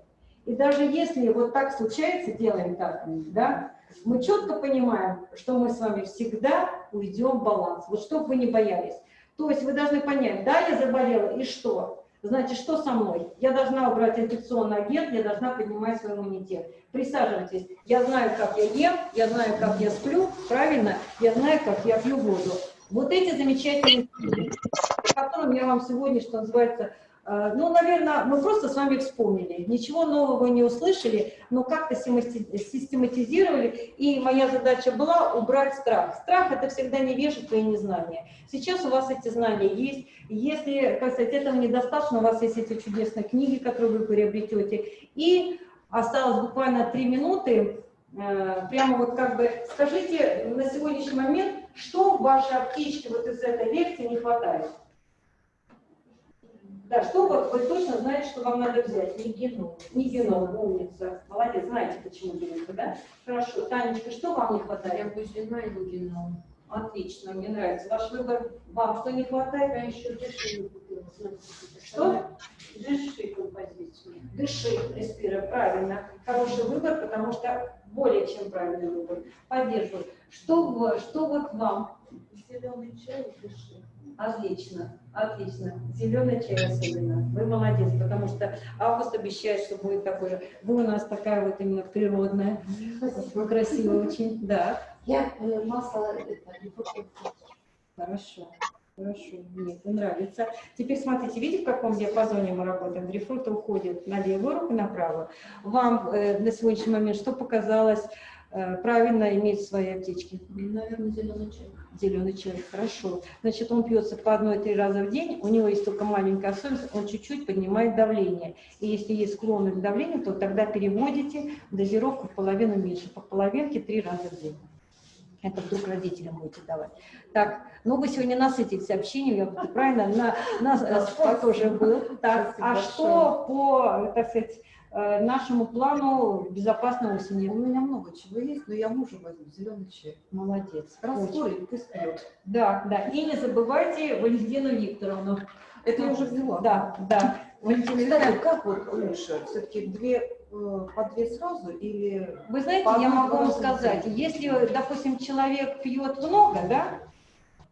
И даже если вот так случается, делаем так, да, мы четко понимаем, что мы с вами всегда уйдем в баланс. Вот чтобы вы не боялись. То есть вы должны понять, да, я заболела, и что? Значит, что со мной? Я должна убрать инфекционный агент, я должна поднимать свой иммунитет. Присаживайтесь. Я знаю, как я ем, я знаю, как я сплю, правильно? Я знаю, как я пью воду. Вот эти замечательные, о которых я вам сегодня, что называется, ну, наверное, мы просто с вами вспомнили. Ничего нового не услышали, но как-то системати- систематизировали. И моя задача была убрать страх. Страх – это всегда невежество и незнание. Сейчас у вас эти знания есть. Если, как сказать, этого недостаточно, у вас есть эти чудесные книги, которые вы приобретете. И осталось буквально три минуты. Э, Прямо вот как бы скажите на сегодняшний момент, что в вашей аптечке вот из этой лекции не хватает? Да, что вот вы точно знаете, что вам надо взять? Не геном. Не геном, умница. Молодец, знаете, почему геном, да? Хорошо. Танечка, что вам не хватает? бузина и лугином. Отлично, мне нравится. Ваш выбор. Вам что не хватает? Я еще дыши не купила. Что? Дыши композицию. Дыши, респира, правильно. Хороший выбор, потому что более чем правильный выбор. Поддерживаю. Что, что вот вам? Зеленый чай и дыши. Отлично, отлично. Зеленый чай особенно. Вы молодец, потому что август обещает, что будет такой же. Вы у нас такая вот именно природная, красивая очень. Да, Я э, масло просто хорошо. Хорошо, мне это нравится. Теперь смотрите, видите, в каком диапазоне мы работаем? Грейпфрут уходит на левую руку и направо. Вам э, на сегодняшний момент что показалось э, правильно иметь в своей аптечке? наверное, зеленый чай. Зеленый чай, хорошо. Значит, он пьется по одной-три раза в день, у него есть только маленькая особенность, он чуть-чуть поднимает давление. И если есть склонность к давлению, то тогда переводите дозировку в половину меньше, по половинке три раза в день. Это вдруг родителям будете давать. Так, ну вы сегодня насытились общением, я правильно, на, на э, спорт тоже был. Так, Спасибо а что по, так сказать, э, нашему плану безопасной осени? У меня много чего есть, но я мужу возьму зеленый чай. Молодец. Очень. Раскурит, пусть пьет. Да, да. И не забывайте Валентину Викторовну. Это я уже взяла. Да, да. Валентина Викторовна, как вот лучше? Все-таки две, э, по две сразу или... вы знаете, я могу вам сказать, если, допустим, человек пьет много, да,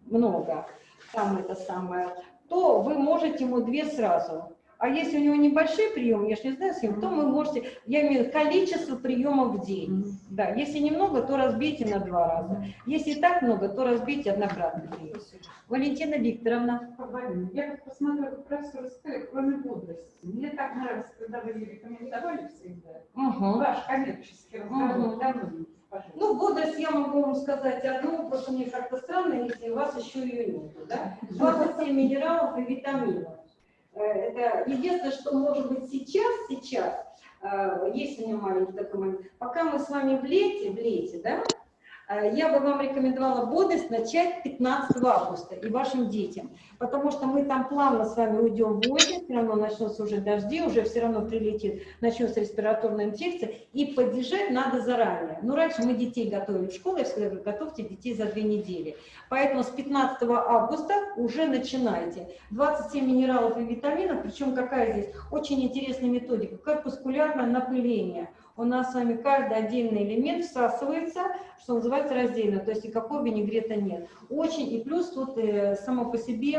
много, там это самое, то вы можете ему две сразу. А если у него небольшой прием, я же не знаю, с ним, то вы можете, я имею в виду количество приемов в день. Да, если немного, то разбейте на два раза. Если так много, то разбейте однократно. Валентина Викторовна. Я как посмотрела, как профессор сказали, кроме бодрости. Мне так нравится, когда вы рекомендовали всегда. Угу. Ваш коммерческий разговор, Мгм. давно, пожалуйста. Ну, бодрость я могу вам сказать одну, просто мне как-то странно, если у вас еще ее нету, да? 27 минералов и витаминов. Э, Это единственное, что может быть сейчас, сейчас, э, есть у меня маленький такой момент, пока мы с вами в лете, в лете, да, я бы вам рекомендовала бодрость начать 15 августа и вашим детям, потому что мы там плавно с вами уйдем в осень, все равно начнутся уже дожди, уже все равно прилетит, начнется респираторная инфекция, и поддержать надо заранее. Ну, раньше мы детей готовили в школу, я всегда говорю, готовьте детей за две недели. Поэтому с 15 августа уже начинайте. 27 минералов и витаминов, причем какая здесь очень интересная методика, корпускулярное напыление. У нас с вами каждый отдельный элемент всасывается, что называется раздельно, то есть никакого винегрета нет. Очень, и плюс тут э, само по себе,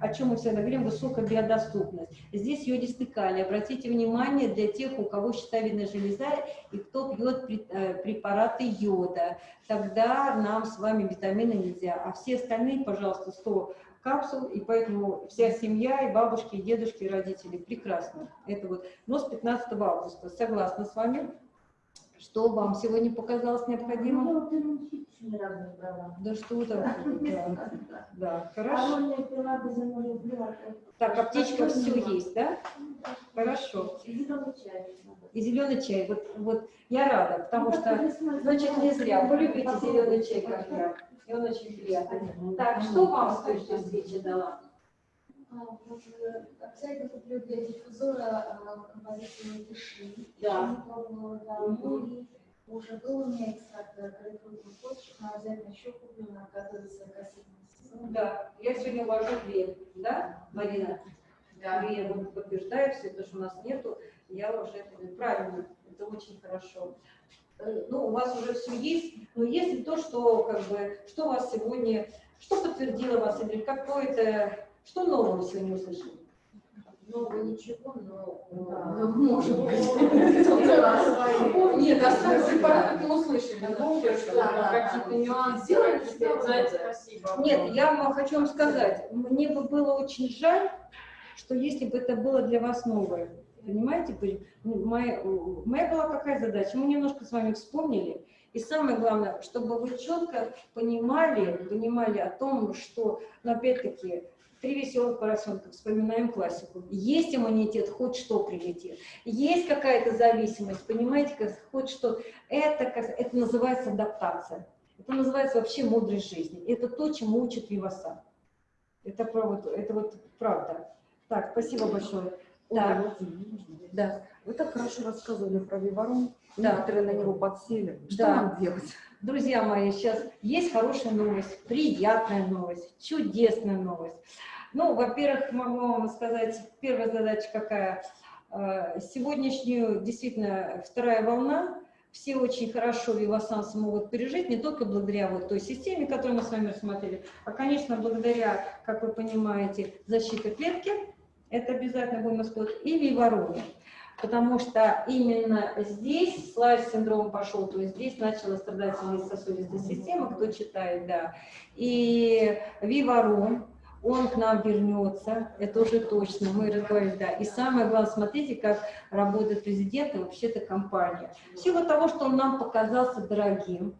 о чем мы всегда говорим, высокая биодоступность. Здесь йодистый калий. Обратите внимание для тех, у кого щитовидная железа и кто пьет э, препараты йода, тогда нам с вами витамины нельзя. А все остальные, пожалуйста, 100 капсул, и поэтому вся семья, и бабушки, и дедушки, и родители прекрасно. Это вот, но с 15 августа. Согласна с вами. Что вам сегодня показалось необходимым? Ну. Да что там? Да, да, хорошо. Без люблю. Так, аптечка все есть, да? Хорошо. И зеленый чай. Вот, вот я рада, потому что, значит, не зря. Вы любите зеленый чай, как я. И он очень приятный. Так, что вам стоящая свечи дала? А, э, Обязательно куплю для диффузора а, композицию «Дыши». Да. Ну уже был у меня экстракт грейпфрутных почек, но обязательно еще куплю, надо готовиться к осеннему сезону. Да, я сегодня вожу две, да, Марина? Да. Я вот подтверждаю все, то, что у нас нету, я уже это правильно, это очень хорошо. Э, Ну, у вас уже все есть, но если то, что как бы, что у вас сегодня, что подтвердило вас, или какое-то, что нового сегодня услышали? Много ничего, но... Ну, может быть. Нет, остальные препараты мы услышали. Да, да, какие-то да. нюансы. Спасибо. Нет, я вам хочу вам сказать, мне бы было очень жаль, что если бы это было для вас новое, понимаете? Ну, моя, моя была какая задача? Мы немножко с вами вспомнили, и самое главное, чтобы вы четко понимали, понимали о том, что, ну, опять-таки, Три веселых поросенка, вспоминаем классику. Есть иммунитет, хоть что прилетит. Есть какая-то зависимость, понимаете, как хоть что. Это, это называется адаптация. Это называется вообще мудрость жизни. Это то, чему учат Виваса. Это, это вот правда. Так, спасибо большое. Так, да. Вы так хорошо рассказывали про Виворон. Да. Некоторые на него подсели. Что Да. нам делать? Друзья мои, сейчас есть хорошая новость, приятная новость, чудесная новость. Ну, во-первых, могу вам сказать, первая задача какая. Э, Сегодняшнюю, действительно, вторая волна, все очень хорошо вивасансы могут пережить, не только благодаря вот той системе, которую мы с вами рассмотрели, а, конечно, благодаря, как вы понимаете, защите клетки, это обязательно будем использовать, и вивороне. Потому что именно здесь слайд-синдром пошел, то есть здесь начала страдать сосудистая система, кто читает, да. И виворон, он к нам вернется, это уже точно, мы разговаривали, да. И самое главное, смотрите, как работает президент и вообще-то компания. В силу того, что он нам показался дорогим,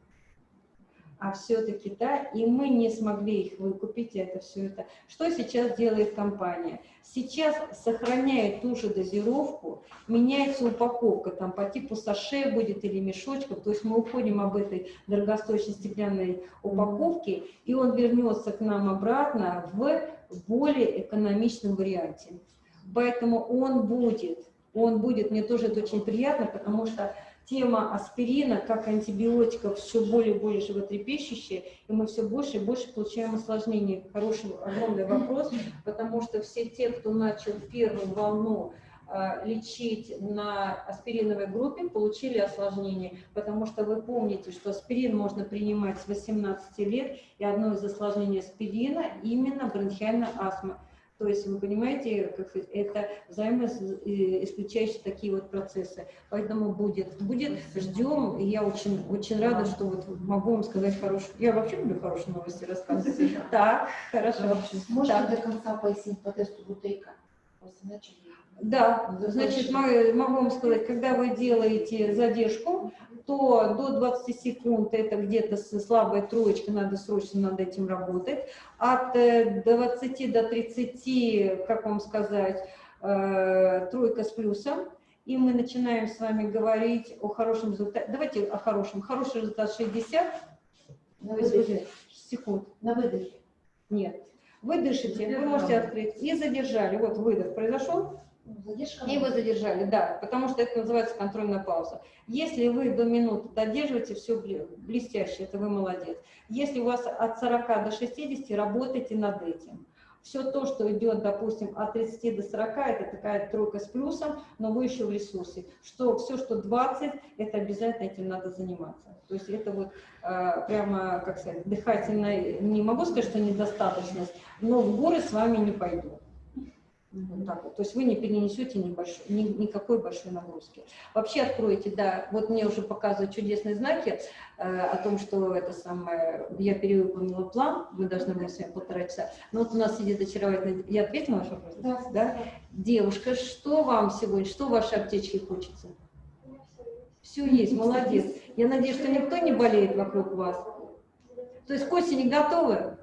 а все-таки, да, и мы не смогли их выкупить, это все это. Что сейчас делает компания? Сейчас сохраняет ту же дозировку, меняется упаковка, там по типу саше будет или мешочков, то есть мы уходим об этой дорогостоящей стеклянной упаковке, и он вернется к нам обратно в более экономичном варианте. Поэтому он будет, он будет, мне тоже это очень приятно, потому что тема аспирина как антибиотиков все более и более животрепещущая, и мы все больше и больше получаем осложнений. Хороший, огромный вопрос, потому что все те, кто начал первую волну а, лечить на аспириновой группе, получили осложнения, потому что вы помните, что аспирин можно принимать с 18 лет, и одно из осложнений аспирина именно бронхиальная астма. То есть, вы понимаете, как сказать, это взаимоисключающие такие вот процессы. Поэтому будет, будет, ждем, и я очень, очень рада, что вот могу вам сказать хорошую, я вообще люблю хорошие новости рассказывать. Так, хорошо. Можете Так. до конца пояснить по тесту Бутейка? Просто начали. Да, значит, мо- могу вам сказать, когда вы делаете задержку, то до 20 секунд это где-то с слабой троечкой, надо срочно над этим работать. От э, 20 до 30, как вам сказать, э, тройка с плюсом. И мы начинаем с вами говорить о хорошем результате. Давайте о хорошем. Хороший результат 60 На выдохе. секунд. На выдохе. Нет. Вы дышите, вы можете открыть. И задержали. Вот выдох произошел. Задержка. И его задержали, да, потому что это называется контрольная пауза. Если вы до минуты додерживаете, все блестяще, это вы молодец. Если у вас от 40 до 60, работайте над этим. Все то, что идет, допустим, от 30 до 40, это такая тройка с плюсом, но вы еще в ресурсе. Что все, что 20, это обязательно этим надо заниматься. То есть это вот э, прямо, как сказать, дыхательная, не могу сказать, что недостаточность, но в горы с вами не пойду. Вот так вот. То есть вы не перенесете небольшой, ни- никакой большой нагрузки. Вообще откроете, да, вот мне уже показывают чудесные знаки э, о том, что это самое, я перевыполнила план, мы должны были с вами полтора часа. Но вот у нас сидит очаровательная, я ответила на ваш вопрос? Да. да? Девушка, что вам сегодня, что в вашей аптечке хочется? Все есть, молодец. Я надеюсь, что никто не болеет вокруг вас. То есть к осени готовы?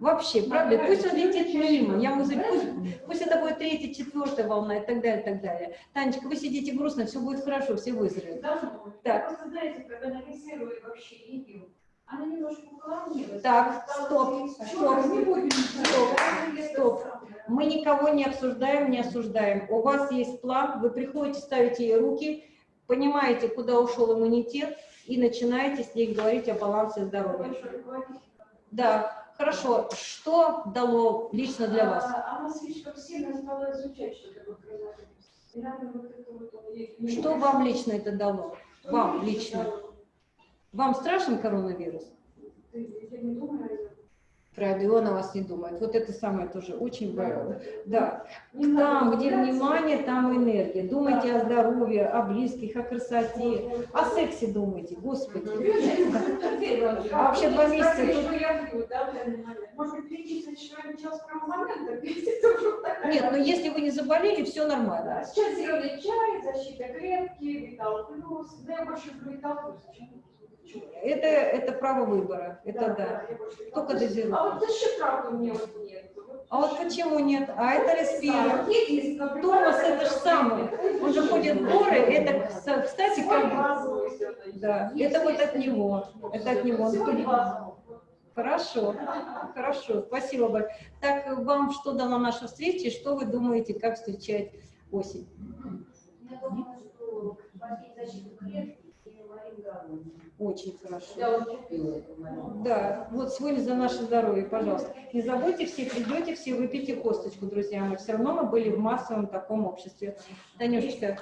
Вообще, правда? Пусть он летит мимо. Я музыку, пусть, пусть это будет третья, четвертая волна и так далее, и так далее. Танечка, вы сидите грустно, все будет хорошо, все выздоровеют. Давно. Так. Просто знаете, когда нарисовали вообще Лидию, она немножко уклонилась. Так, стоп, стоп, «Чё, не будем стоп, ничего». стоп. Мы никого не обсуждаем, не осуждаем. У вас есть план, вы приходите, ставите ей руки, понимаете, куда ушел иммунитет, и начинаете с ней говорить о балансе здоровья. Да, хорошо. Что дало лично для вас? А, Она слишком сильно стала изучать, что такое коронавирус. Вам лично это дало? Что Вам лично. дало? Вам страшен коронавирус? Я не думаю. Правда, и он о вас не думает. Вот это самое тоже очень важно. Да. Там, где внимание, там энергия. Думайте о здоровье, о близких, о красоте, о сексе думайте, господи. А вообще два месяца такая- Нет, но если вы не заболели, все нормально. Сейчас зеленый чай, защита клетки, Витал плюс. Да, я больше Витал плюс. Это, это право выбора, это да. Витал Только дозировка. А вот защита правда у меня вот нет. А вот почему нет? А это респира. Томас это же самое. Он же ходит в горы, это, кс- кстати, как... Да, это вот от него. Это от него. Хорошо, хорошо, спасибо большое. Так, вам что дала наша встреча, и что вы думаете, как встречать осень? Я думаю, что защиту клетки. Очень хорошо. Я купила эту морингару. Да, вот сегодня за наше здоровье, пожалуйста. Не забудьте, все придете, все выпейте косточку, друзья мои. Все равно мы были в массовом таком обществе. Танюшечка,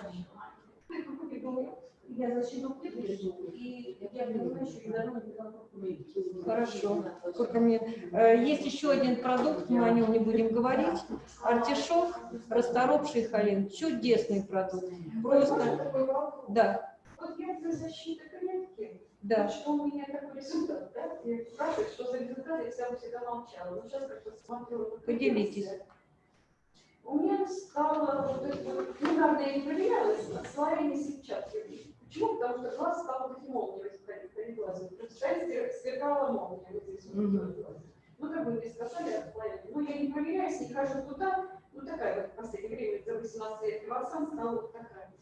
Я защиту держу, и я понимаю, что я могу Хорошо. сколько мне... Э, Есть еще один продукт, мы о нем не будем говорить. Артишок, расторопший холин. Чудесный продукт. Просто, да, Вот я для защиты. Да. Что у меня такой результат, да? Я спрашиваю, что за результат, я всегда всегда молчала. Но сейчас как-то смотрю. вот Поделитесь. У меня стало вот это вот, ну, я не проверялась, слоение сетчатки. Почему? Потому что глаз стал как молния выходить перед глазом. Представляете, сверкала молния вот здесь. вот. Мгм. Ну, как бы мне сказали отклонение. Ну, я не проверяюсь, не хожу туда. Ну, такая вот в последнее время, за 18 лет, кровосан стала вот такая.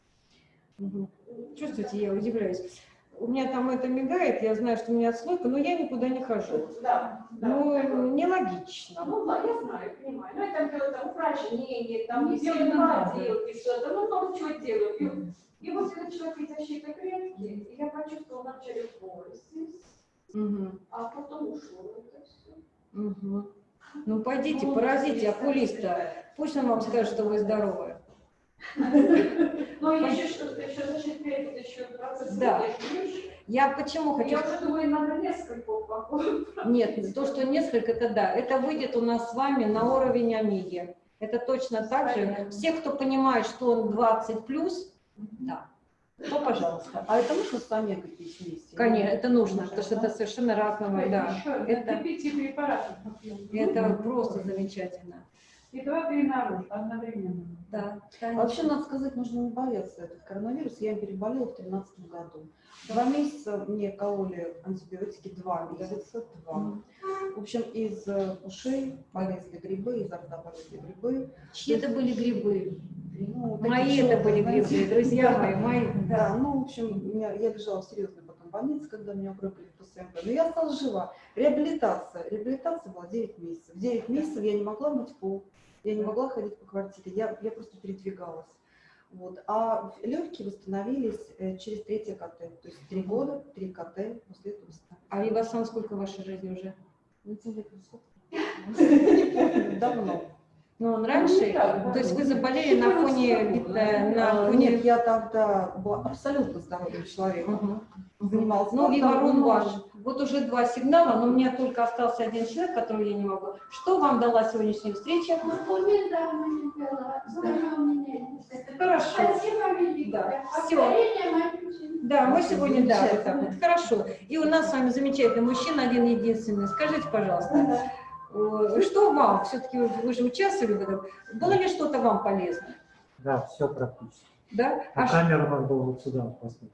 Мгм. Чувствуете, я удивляюсь. У меня там это мигает, я знаю, что у меня отслойка, но я никуда не хожу. Да, да. Ну, нелогично. Ну, да, я знаю, понимаю. Ну, это было там упражнения, там Не сильно и что-то, ну, много чего делают. И, и вот этот человек из защиты клетки, и я почувствовала вначале боль здесь, Мгм. а потом ушло это все. Мгм. Ну, пойдите, поразите окулиста. Пусть он вам скажет, что вы здоровы. Но еще что-то, еще это еще процесс. Да. Я почему хочу... Я уже думаю, надо несколько упаковок. Нет, то, что несколько, это да. Это выйдет у нас с вами на уровень омеги. Это точно так же. Все, кто понимает, что он 20 плюс, да, то пожалуйста. А это нужно с омегой пить вместе? Конечно, это нужно, потому что это совершенно разного, да. Это-. Это просто замечательно. И два-три наружу одновременно. Да. А вообще, надо сказать, нужно не бояться этот коронавирус. Я им переболела в 2013 году. Два месяца мне кололи антибиотики, два месяца, два. В общем, из э, ушей полезли грибы, изо рта полезли грибы. Чьи это были грибы? Ну, Мои это были желтые, грибы, знаете. друзья мои, мои. Да, ну, в общем, меня, я лежала в серьезной потом больнице, когда меня укрыли в ПСМП. Но я осталась жива. Реабилитация. Реабилитация была 9 месяцев. 9 месяцев я не могла мыть пол, я не могла ходить по квартире, я, я просто передвигалась. Вот. А легкие восстановились э, через третье КТ. То есть три года, три КТ, после этого восстановились. А Ивасан сколько в вашей жизни уже? Ну, это лет Не помню, давно. Ну, он раньше, Ну, то есть вы заболели на фоне, э, на фоне... Нет, я тогда была абсолютно здоровым человеком. Занималась Ну, но- ваш. Вот уже два сигнала, но у меня только остался один человек, которого я не могу. Что вам дала сегодняшняя встреча? Ну, недавно не пила, здорово меня. Хорошо. Спасибо великое. Да, А ученицы. Да, мы сегодня, да, вот так Замечательно. вот. Хорошо. И у нас с вами замечательный мужчина, один единственный. Скажите, пожалуйста, что вам, все-таки вы же участвовали в этом, было ли что-то вам полезно? Да, все практически. Да? А А ш- камера у нас была вот сюда, посмотрите.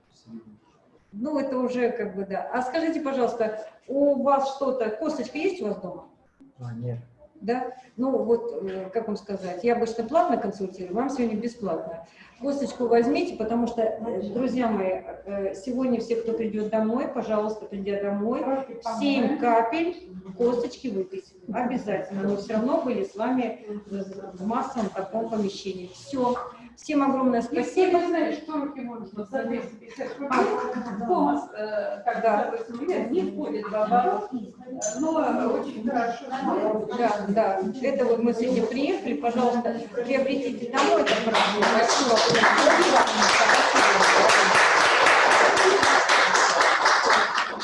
Ну, это уже как бы, да. А скажите, пожалуйста, у вас что-то, косточка есть у вас дома? А, нет. Да? Ну, вот, э, как вам сказать, я обычно платно консультирую, вам сегодня бесплатно. Косточку возьмите, потому что, э, друзья мои, э, сегодня все, кто придет домой, пожалуйста, придя домой, 7 капель косточки выпить. Обязательно. Мы все равно были с вами в массовом таком помещении. Все. Всем огромное Если спасибо. вы знаете, что руки можно за 250 рублей, Томас, э, как Да. допустим, лет, не входит в оборот, но очень хорошо. Да, да. Это вот мы сегодня приехали. Пожалуйста, приобретите домой это хорошо.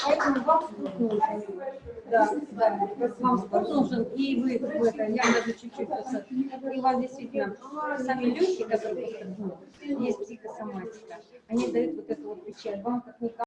Поэтому вам нужен. Да, да, вам спорт нужен, и вы, в это, я даже чуть-чуть, просто- и у вас действительно сами легкие, которые ну, есть психосоматика, они дают вот эту вот печаль. Вам как никому